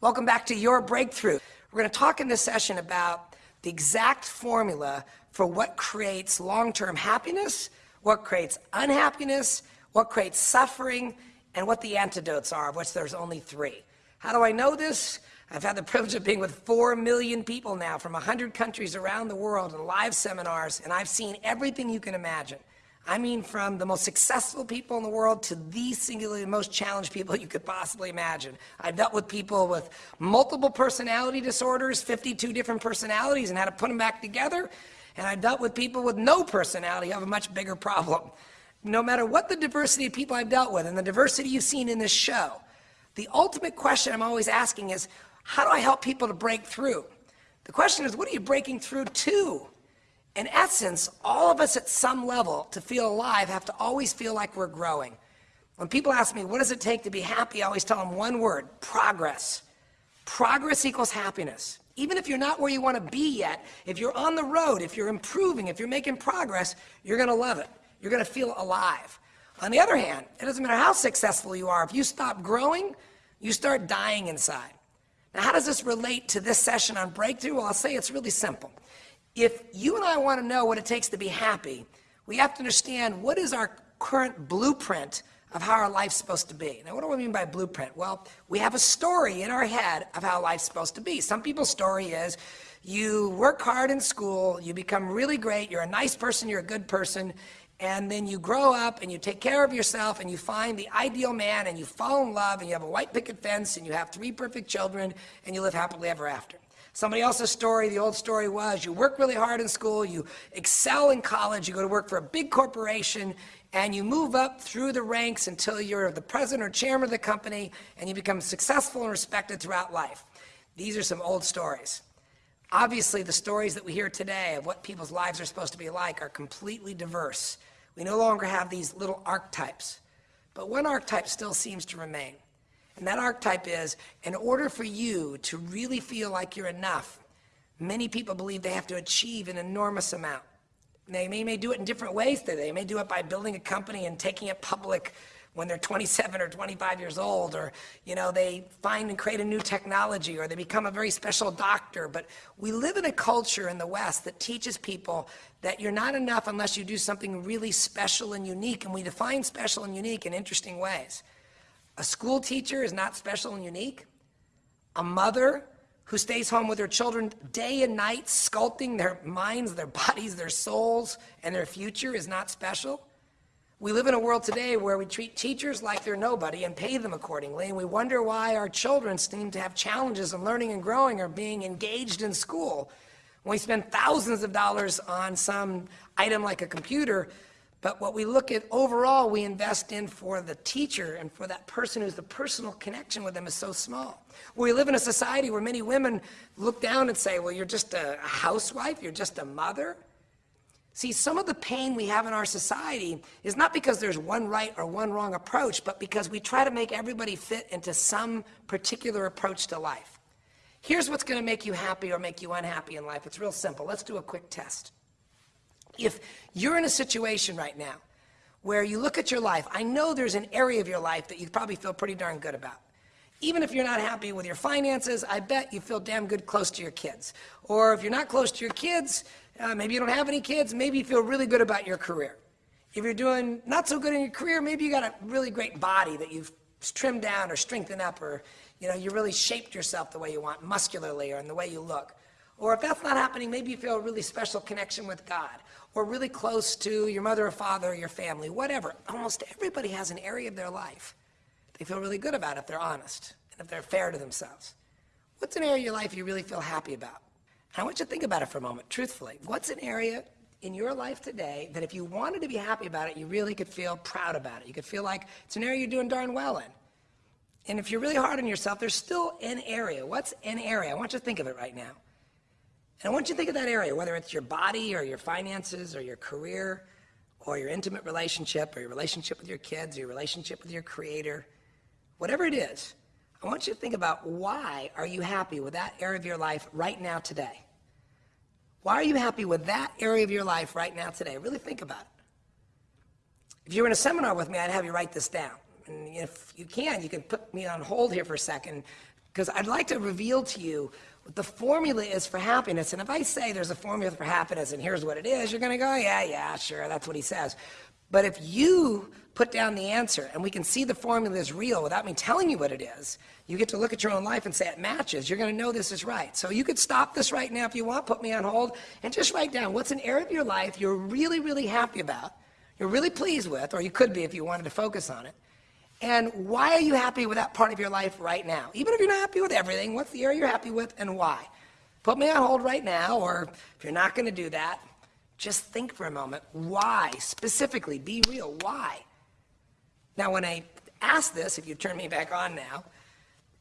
Welcome back to Your Breakthrough. We're going to talk in this session about the exact formula for what creates long-term happiness, what creates unhappiness, what creates suffering, and what the antidotes are, of which there's only three. How do I know this? I've had the privilege of being with 4 million people now from 100 countries around the world in live seminars, and I've seen everything you can imagine. I mean from the most successful people in the world to the singularly most challenged people you could possibly imagine. I've dealt with people with multiple personality disorders, 52 different personalities, and how to put them back together. And I've dealt with people with no personality who have a much bigger problem. No matter what the diversity of people I've dealt with and the diversity you've seen in this show, the ultimate question I'm always asking is, how do I help people to break through? The question is, what are you breaking through to? In essence, all of us at some level to feel alive have to always feel like we're growing. When people ask me, what does it take to be happy, I always tell them one word, progress. Progress equals happiness. Even if you're not where you want to be yet, if you're on the road, if you're improving, if you're making progress, you're going to love it. You're going to feel alive. On the other hand, it doesn't matter how successful you are, if you stop growing, you start dying inside. Now, how does this relate to this session on breakthrough? Well, I'll say it's really simple. If you and I want to know what it takes to be happy, we have to understand what is our current blueprint of how our life's supposed to be. Now, what do I mean by blueprint? Well, we have a story in our head of how life's supposed to be. Some people's story is you work hard in school, you become really great, you're a nice person, you're a good person, and then you grow up and you take care of yourself and you find the ideal man and you fall in love and you have a white picket fence and you have three perfect children and you live happily ever after. Somebody else's story, the old story was you work really hard in school, you excel in college, you go to work for a big corporation, and you move up through the ranks until you're the president or chairman of the company, and you become successful and respected throughout life. These are some old stories. Obviously, the stories that we hear today of what people's lives are supposed to be like are completely diverse. We no longer have these little archetypes. But one archetype still seems to remain. And that archetype is, in order for you to really feel like you're enough, many people believe they have to achieve an enormous amount. They may, may do it in different ways today. They may do it by building a company and taking it public when they're 27 or 25 years old, or you know, they find and create a new technology, or they become a very special doctor. But we live in a culture in the West that teaches people that you're not enough unless you do something really special and unique, and we define special and unique in interesting ways. A school teacher is not special and unique. A mother who stays home with her children day and night, sculpting their minds, their bodies, their souls, and their future is not special. We live in a world today where we treat teachers like they're nobody and pay them accordingly, and we wonder why our children seem to have challenges in learning and growing or being engaged in school. When we spend thousands of dollars on some item like a computer, but what we look at overall, we invest in for the teacher and for that person who's the personal connection with them is so small. We live in a society where many women look down and say, well, you're just a housewife, you're just a mother. See, some of the pain we have in our society is not because there's one right or one wrong approach, but because we try to make everybody fit into some particular approach to life. Here's what's going to make you happy or make you unhappy in life. It's real simple. Let's do a quick test. If you're in a situation right now where you look at your life, I know there's an area of your life that you probably feel pretty darn good about. Even if you're not happy with your finances, I bet you feel damn good close to your kids. Or if you're not close to your kids, uh, maybe you don't have any kids, maybe you feel really good about your career. If you're doing not so good in your career, maybe you got a really great body that you've trimmed down or strengthened up or you know, you really shaped yourself the way you want, muscularly or in the way you look. Or if that's not happening, maybe you feel a really special connection with God or really close to your mother or father or your family, whatever. Almost everybody has an area of their life they feel really good about if they're honest and if they're fair to themselves. What's an area of your life you really feel happy about? I want you to think about it for a moment, truthfully. What's an area in your life today that if you wanted to be happy about it, you really could feel proud about it? You could feel like it's an area you're doing darn well in. And if you're really hard on yourself, there's still an area. What's an area? I want you to think of it right now. And I want you to think of that area, whether it's your body or your finances or your career or your intimate relationship or your relationship with your kids or your relationship with your creator, whatever it is, I want you to think about why are you happy with that area of your life right now today? Why are you happy with that area of your life right now today? Really think about it. If you were in a seminar with me, I'd have you write this down. And if you can, you can put me on hold here for a second, because I'd like to reveal to you what the formula is for happiness. And if I say there's a formula for happiness and here's what it is, you're going to go, yeah, yeah, sure, that's what he says. But if you put down the answer and we can see the formula is real without me telling you what it is, you get to look at your own life and say it matches. You're going to know this is right. So you could stop this right now if you want, put me on hold, and just write down what's an area of your life you're really, really happy about, you're really pleased with, or you could be if you wanted to focus on it. And why are you happy with that part of your life right now? Even if you're not happy with everything, what's the area you're happy with and why? Put me on hold right now, or if you're not going to do that, just think for a moment. Why? Specifically, be real. Why? Now, when I ask this, if you turn me back on now,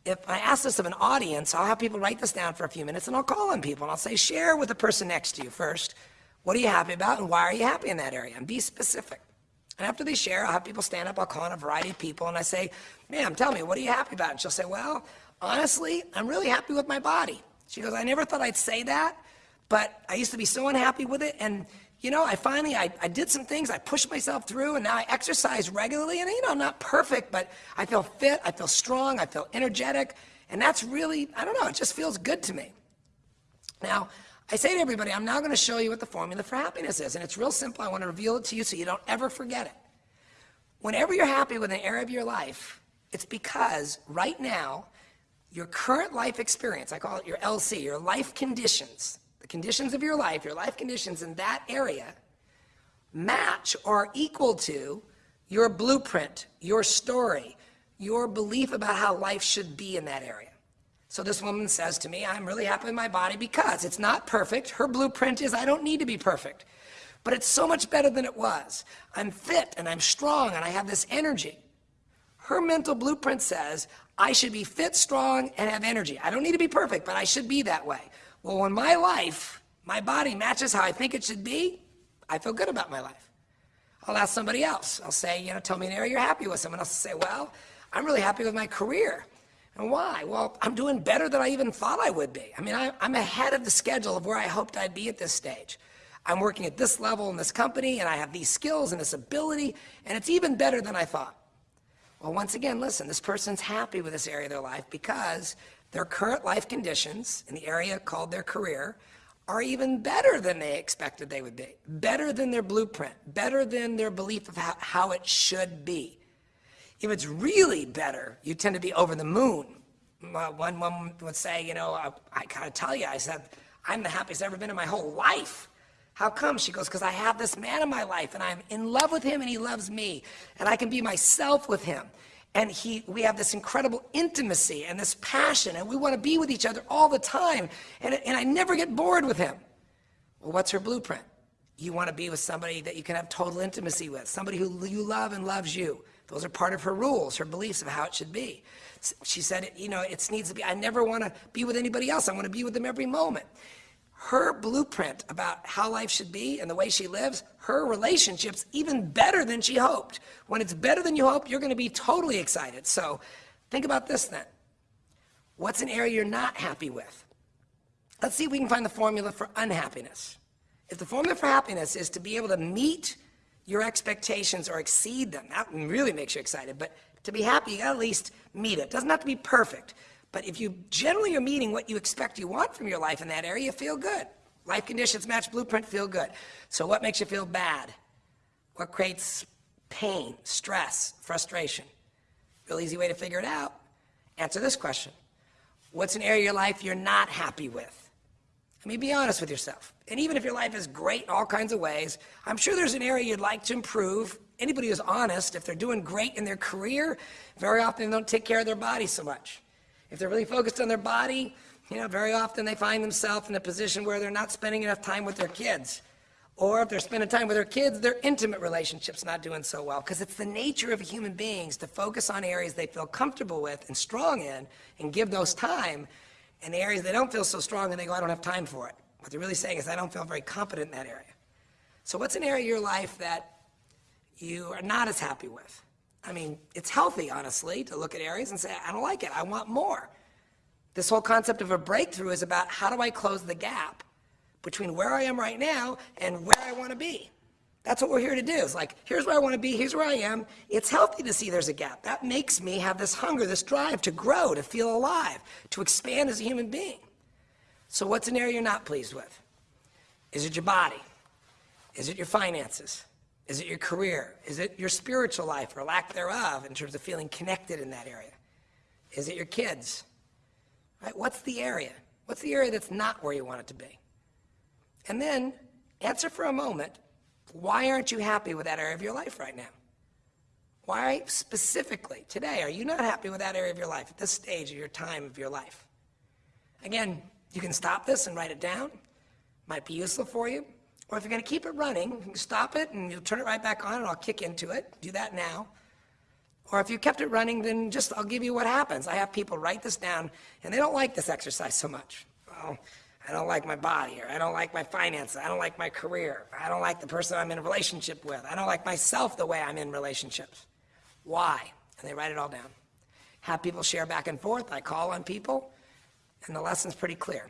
if I ask this of an audience, I'll have people write this down for a few minutes and I'll call on people and I'll say, share with the person next to you first. What are you happy about and why are you happy in that area? And be specific. And after they share, I'll have people stand up, I'll call on a variety of people, and I say, ma'am, tell me, what are you happy about? And she'll say, well, honestly, I'm really happy with my body. She goes, I never thought I'd say that, but I used to be so unhappy with it, and you know, I finally, I, I did some things, I pushed myself through, and now I exercise regularly, and you know, I'm not perfect, but I feel fit, I feel strong, I feel energetic, and that's really, I don't know, it just feels good to me. Now, I say to everybody, I'm now going to show you what the formula for happiness is, and it's real simple. I want to reveal it to you so you don't ever forget it. Whenever you're happy with an area of your life, it's because right now, your current life experience, I call it your LC, your life conditions, the conditions of your life, your life conditions in that area, match or equal to your blueprint, your story, your belief about how life should be in that area. So this woman says to me, I'm really happy with my body because it's not perfect. Her blueprint is I don't need to be perfect, but it's so much better than it was. I'm fit and I'm strong and I have this energy. Her mental blueprint says I should be fit, strong, and have energy. I don't need to be perfect, but I should be that way. Well, when my life, my body matches how I think it should be, I feel good about my life. I'll ask somebody else. I'll say, you know, tell me an area you're happy with. Someone else will say, well, I'm really happy with my career. And why? Well, I'm doing better than I even thought I would be. I mean, I, am ahead of the schedule of where I hoped I'd be at this stage. I'm working at this level in this company, and I have these skills and this ability, and it's even better than I thought. Well, once again, listen, this person's happy with this area of their life because their current life conditions in the area called their career are even better than they expected they would be, better than their blueprint, better than their belief of how, how it should be. If it's really better, you tend to be over the moon. One woman would say, you know, I, I gotta tell you, I said, I'm the happiest I've ever been in my whole life. How come? She goes, because I have this man in my life and I'm in love with him and he loves me and I can be myself with him. And he, we have this incredible intimacy and this passion and we want to be with each other all the time. And, and I never get bored with him. Well, what's her blueprint? You want to be with somebody that you can have total intimacy with, somebody who you love and loves you. Those are part of her rules, her beliefs of how it should be. She said, you know, it needs to be, I never want to be with anybody else. I want to be with them every moment. Her blueprint about how life should be and the way she lives, her relationship's even better than she hoped. When it's better than you hope, you're going to be totally excited. So think about this then. What's an area you're not happy with? Let's see if we can find the formula for unhappiness. If the formula for happiness is to be able to meet your expectations or exceed them. That really makes you excited. But to be happy, you gotta at least meet it. Doesn't have to be perfect. But if you generally are meeting what you expect you want from your life in that area, you feel good. Life conditions match blueprint, feel good. So what makes you feel bad? What creates pain, stress, frustration? Real easy way to figure it out. Answer this question. What's an area of your life you're not happy with? I mean, be honest with yourself. And even if your life is great in all kinds of ways, I'm sure there's an area you'd like to improve. Anybody who's honest, if they're doing great in their career, very often they don't take care of their body so much. If they're really focused on their body, you know, very often they find themselves in a position where they're not spending enough time with their kids. Or if they're spending time with their kids, their intimate relationship's not doing so well. Because it's the nature of human beings to focus on areas they feel comfortable with and strong in and give those time and the areas they don't feel so strong and they go, I don't have time for it. What they're really saying is, I don't feel very competent in that area. So what's an area of your life that you are not as happy with? I mean, it's healthy, honestly, to look at areas and say, I don't like it, I want more. This whole concept of a breakthrough is about how do I close the gap between where I am right now and where I want to be. That's what we're here to do. It's like, here's where I want to be, here's where I am. It's healthy to see there's a gap. That makes me have this hunger, this drive to grow, to feel alive, to expand as a human being. So what's an area you're not pleased with? Is it your body? Is it your finances? Is it your career? Is it your spiritual life or lack thereof in terms of feeling connected in that area? Is it your kids? Right? What's the area? What's the area that's not where you want it to be? And then answer for a moment why aren't you happy with that area of your life right now? Why specifically today are you not happy with that area of your life at this stage of your time of your life? Again, you can stop this and write it down. Might be useful for you. Or if you're going to keep it running, you stop it and you'll turn it right back on and I'll kick into it. Do that now. Or if you kept it running, then just I'll give you what happens. I have people write this down and they don't like this exercise so much. Well, I don't like my body, or I don't like my finances, I don't like my career, I don't like the person I'm in a relationship with, I don't like myself the way I'm in relationships. Why? And they write it all down. Have people share back and forth. I call on people, and the lesson's pretty clear.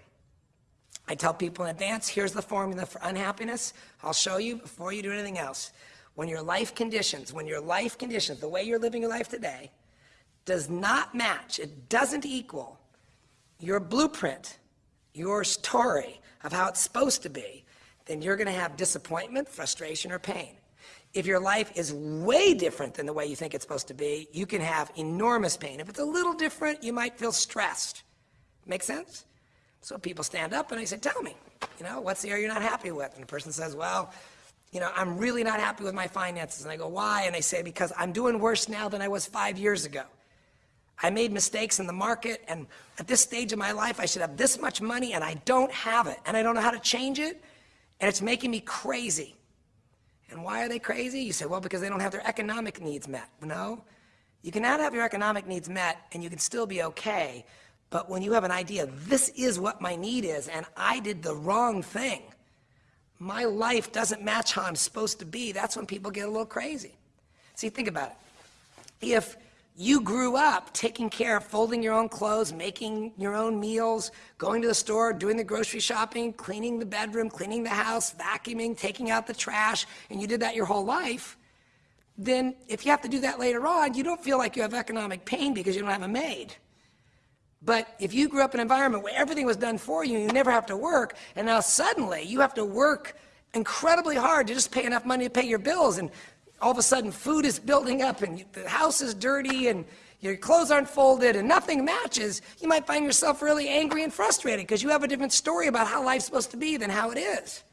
I tell people in advance, here's the formula for unhappiness. I'll show you before you do anything else. When your life conditions, when your life conditions, the way you're living your life today, does not match, it doesn't equal your blueprint, your story of how it's supposed to be, then you're going to have disappointment, frustration, or pain. If your life is way different than the way you think it's supposed to be, you can have enormous pain. If it's a little different, you might feel stressed. Make sense? So people stand up and I say, tell me, you know, what's the area you're not happy with? And the person says, well, you know, I'm really not happy with my finances. And I go, why? And they say, because I'm doing worse now than I was five years ago. I made mistakes in the market, and at this stage of my life, I should have this much money, and I don't have it, and I don't know how to change it, and it's making me crazy. And why are they crazy? You say, well, because they don't have their economic needs met. No. You cannot have your economic needs met, and you can still be okay, but when you have an idea, this is what my need is, and I did the wrong thing, my life doesn't match how I'm supposed to be, that's when people get a little crazy. See, think about it. If you grew up taking care of folding your own clothes, making your own meals, going to the store, doing the grocery shopping, cleaning the bedroom, cleaning the house, vacuuming, taking out the trash, and you did that your whole life, then if you have to do that later on, you don't feel like you have economic pain because you don't have a maid. But if you grew up in an environment where everything was done for you, you never have to work, and now suddenly you have to work incredibly hard to just pay enough money to pay your bills, and all of a sudden food is building up and the house is dirty and your clothes aren't folded and nothing matches, you might find yourself really angry and frustrated because you have a different story about how life's supposed to be than how it is.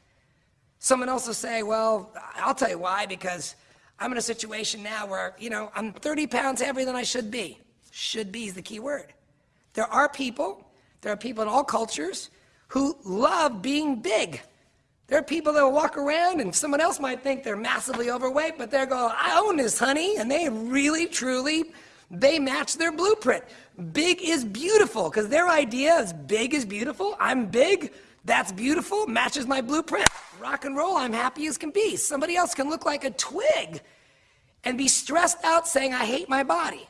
Someone else will say, well, I'll tell you why, because I'm in a situation now where, you know, I'm 30 pounds heavier than I should be. Should be is the key word. There are people, there are people in all cultures who love being big. There are people that will walk around and someone else might think they're massively overweight, but they're going, I own this, honey. And they really, truly, they match their blueprint. Big is beautiful because their idea is big is beautiful. I'm big. That's beautiful. Matches my blueprint. Rock and roll. I'm happy as can be. Somebody else can look like a twig and be stressed out saying, I hate my body.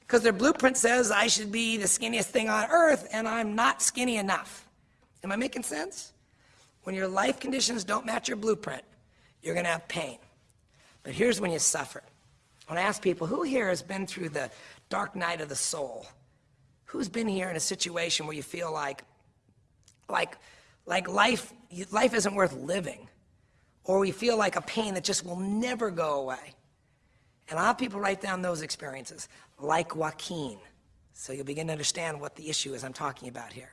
Because their blueprint says I should be the skinniest thing on earth and I'm not skinny enough. Am I making sense? When your life conditions don't match your blueprint, you're going to have pain. But here's when you suffer. When I ask people, who here has been through the dark night of the soul? Who's been here in a situation where you feel like, like, like life, life isn't worth living? Or we feel like a pain that just will never go away? And lot of people write down those experiences, like Joaquin. So you'll begin to understand what the issue is I'm talking about here.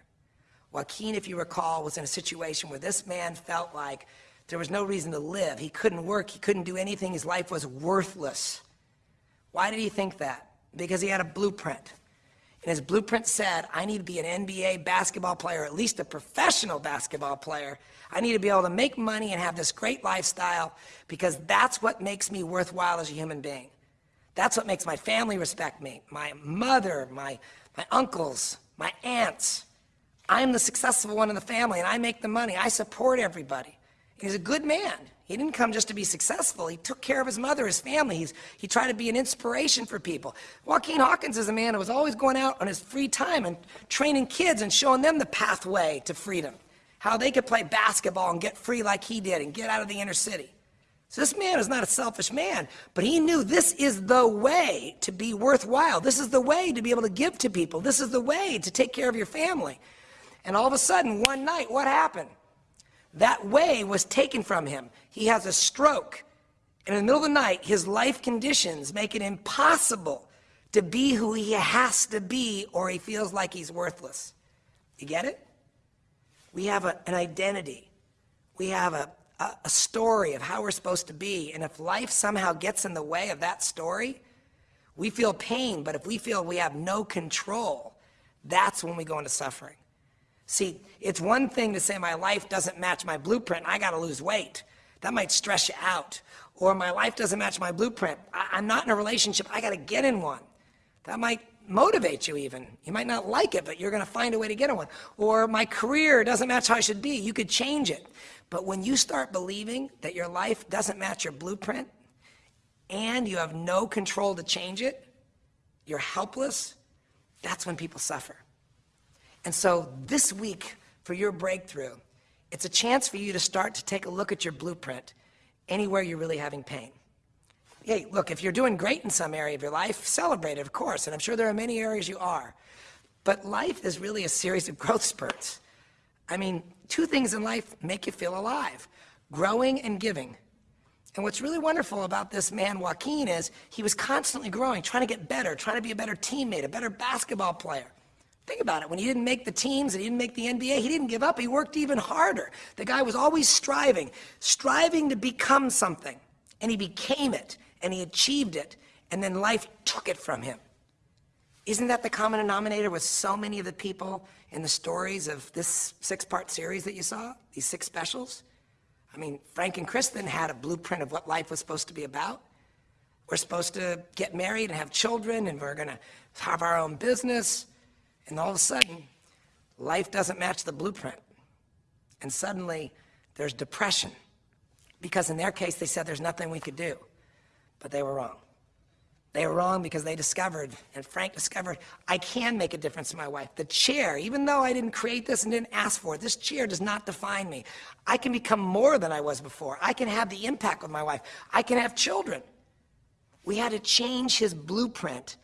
Joaquin, if you recall, was in a situation where this man felt like there was no reason to live. He couldn't work. He couldn't do anything. His life was worthless. Why did he think that? Because he had a blueprint. And his blueprint said, I need to be an NBA basketball player, at least a professional basketball player. I need to be able to make money and have this great lifestyle because that's what makes me worthwhile as a human being. That's what makes my family respect me. My mother, my, my uncles, my aunts, I'm the successful one in the family and I make the money. I support everybody. He's a good man. He didn't come just to be successful. He took care of his mother, his family. He's, he tried to be an inspiration for people. Joaquin Hawkins is a man who was always going out on his free time and training kids and showing them the pathway to freedom, how they could play basketball and get free like he did and get out of the inner city. So this man is not a selfish man, but he knew this is the way to be worthwhile. This is the way to be able to give to people. This is the way to take care of your family. And all of a sudden, one night, what happened? That way was taken from him. He has a stroke. And in the middle of the night, his life conditions make it impossible to be who he has to be or he feels like he's worthless. You get it? We have a, an identity. We have a, a, a story of how we're supposed to be. And if life somehow gets in the way of that story, we feel pain. But if we feel we have no control, that's when we go into suffering. See, it's one thing to say my life doesn't match my blueprint, I gotta lose weight. That might stress you out. Or my life doesn't match my blueprint, I, am not in a relationship, I gotta get in one. That might motivate you even. You might not like it, but you're gonna find a way to get in one. Or my career doesn't match how I should be, you could change it. But when you start believing that your life doesn't match your blueprint, and you have no control to change it, you're helpless, that's when people suffer. And so this week, for your breakthrough, it's a chance for you to start to take a look at your blueprint anywhere you're really having pain. Hey, look, if you're doing great in some area of your life, celebrate it, of course, and I'm sure there are many areas you are. But life is really a series of growth spurts. I mean, two things in life make you feel alive, growing and giving. And what's really wonderful about this man, Joaquin, is he was constantly growing, trying to get better, trying to be a better teammate, a better basketball player. Think about it. When he didn't make the teams and he didn't make the NBA, he didn't give up. He worked even harder. The guy was always striving, striving to become something. And he became it, and he achieved it, and then life took it from him. Isn't that the common denominator with so many of the people in the stories of this six-part series that you saw, these six specials? I mean, Frank and Kristen had a blueprint of what life was supposed to be about. We're supposed to get married and have children, and we're going to have our own business. And all of a sudden, life doesn't match the blueprint. And suddenly, there's depression. Because in their case, they said there's nothing we could do. But they were wrong. They were wrong because they discovered, and Frank discovered, I can make a difference in my wife. The chair, even though I didn't create this and didn't ask for it, this chair does not define me. I can become more than I was before. I can have the impact with my wife. I can have children. We had to change his blueprint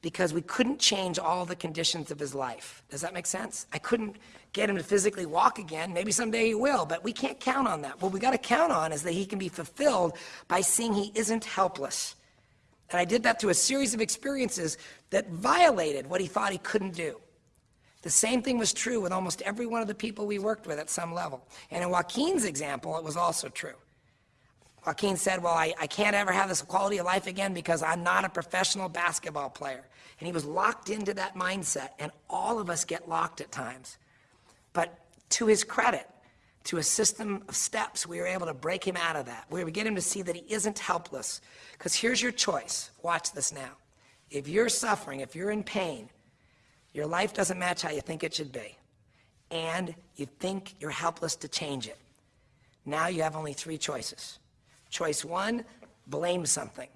because we couldn't change all the conditions of his life. Does that make sense? I couldn't get him to physically walk again. Maybe someday he will, but we can't count on that. What we got to count on is that he can be fulfilled by seeing he isn't helpless. And I did that through a series of experiences that violated what he thought he couldn't do. The same thing was true with almost every one of the people we worked with at some level. And in Joaquin's example, it was also true. Joaquin said, Well, I, I can't ever have this quality of life again because I'm not a professional basketball player. And he was locked into that mindset, and all of us get locked at times. But to his credit, to a system of steps, we were able to break him out of that. We were get him to see that he isn't helpless. Because here's your choice. Watch this now. If you're suffering, if you're in pain, your life doesn't match how you think it should be, and you think you're helpless to change it. Now you have only three choices. Choice one, blame something.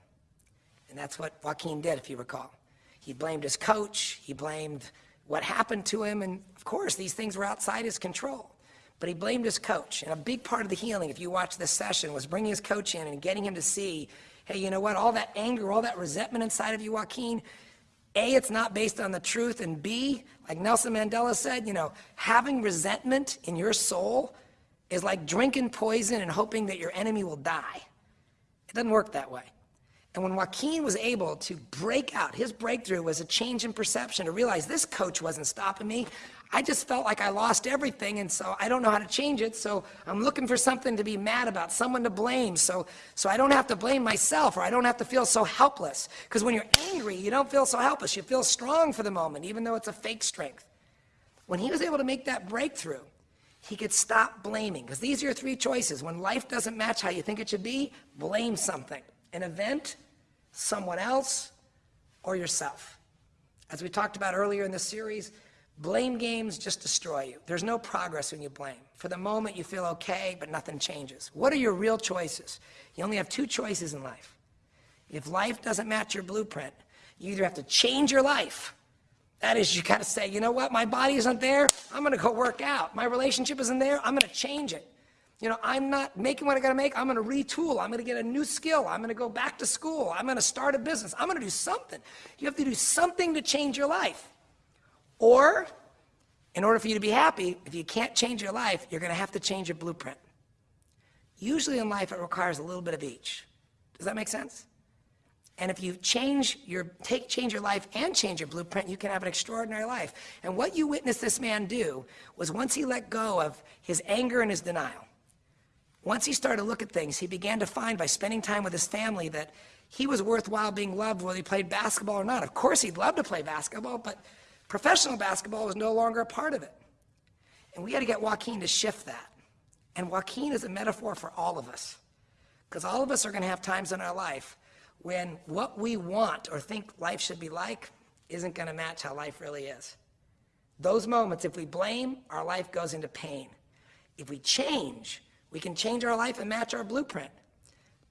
And that's what Joaquin did, if you recall. He blamed his coach, he blamed what happened to him, and of course, these things were outside his control but he blamed his coach. And a big part of the healing, if you watch this session, was bringing his coach in and getting him to see, hey, you know what, all that anger, all that resentment inside of you, Joaquin, A, it's not based on the truth, and B, like Nelson Mandela said, you know, having resentment in your soul is like drinking poison and hoping that your enemy will die. It doesn't work that way. And when Joaquin was able to break out, his breakthrough was a change in perception to realize this coach wasn't stopping me. I just felt like I lost everything, and so I don't know how to change it. So I'm looking for something to be mad about, someone to blame, so, so I don't have to blame myself or I don't have to feel so helpless. Because when you're angry, you don't feel so helpless. You feel strong for the moment, even though it's a fake strength. When he was able to make that breakthrough, he could stop blaming. Because these are your three choices. When life doesn't match how you think it should be, blame something an event, someone else, or yourself. As we talked about earlier in the series, Blame games just destroy you. There's no progress when you blame. For the moment, you feel okay, but nothing changes. What are your real choices? You only have two choices in life. If life doesn't match your blueprint, you either have to change your life. That is, you got to say, you know what, my body isn't there, I'm going to go work out. My relationship isn't there, I'm going to change it. You know, I'm not making what I got to make, I'm going to retool. I'm going to get a new skill. I'm going to go back to school. I'm going to start a business. I'm going to do something. You have to do something to change your life. Or, in order for you to be happy, if you can't change your life, you're going to have to change your blueprint. Usually in life, it requires a little bit of each. Does that make sense? And if you change your take change your life and change your blueprint, you can have an extraordinary life. And what you witnessed this man do was once he let go of his anger and his denial, once he started to look at things, he began to find by spending time with his family that he was worthwhile being loved whether he played basketball or not. Of course, he'd love to play basketball, but Professional basketball was no longer a part of it. And we had to get Joaquin to shift that. And Joaquin is a metaphor for all of us. Because all of us are going to have times in our life when what we want or think life should be like isn't going to match how life really is. Those moments, if we blame, our life goes into pain. If we change, we can change our life and match our blueprint.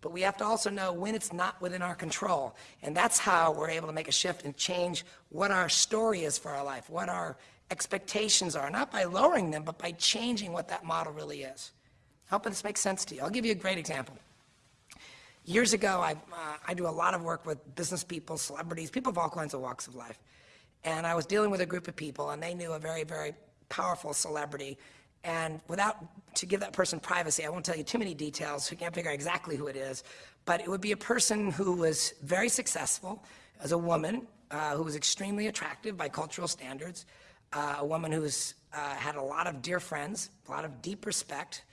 But we have to also know when it's not within our control. And that's how we're able to make a shift and change what our story is for our life, what our expectations are, not by lowering them, but by changing what that model really is. I hope this makes sense to you. I'll give you a great example. Years ago, I, uh, I do a lot of work with business people, celebrities, people of all kinds of walks of life. And I was dealing with a group of people, and they knew a very, very powerful celebrity. And without, to give that person privacy, I won't tell you too many details, so you can't figure out exactly who it is. But it would be a person who was very successful as a woman, uh, who was extremely attractive by cultural standards, uh, a woman who was, uh, had a lot of dear friends, a lot of deep respect,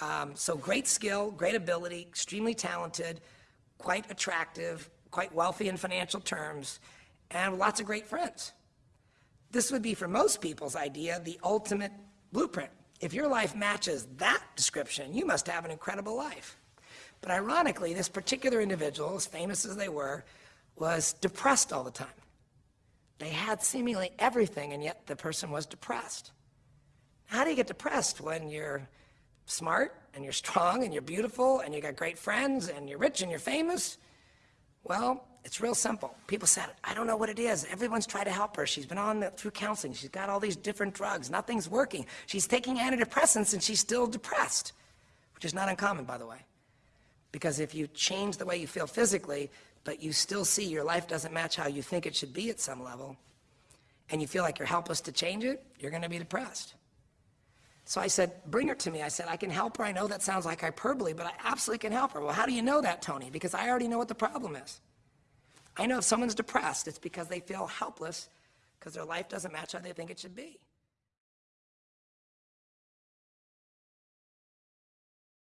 um, so great skill, great ability, extremely talented, quite attractive, quite wealthy in financial terms, and lots of great friends. This would be, for most people's idea, the ultimate blueprint. If your life matches that description, you must have an incredible life. But ironically, this particular individual, as famous as they were, was depressed all the time. They had seemingly everything, and yet the person was depressed. How do you get depressed when you're smart and you're strong and you're beautiful and you got great friends and you're rich and you're famous? Well, it's real simple. People said, I don't know what it is. Everyone's tried to help her. She's been on the, through counseling. She's got all these different drugs. Nothing's working. She's taking antidepressants and she's still depressed, which is not uncommon, by the way. Because if you change the way you feel physically, but you still see your life doesn't match how you think it should be at some level, and you feel like you're helpless to change it, you're going to be depressed. So I said, bring her to me. I said, I can help her. I know that sounds like hyperbole, but I absolutely can help her. Well, how do you know that, Tony? Because I already know what the problem is. I know if someone's depressed, it's because they feel helpless because their life doesn't match how they think it should be.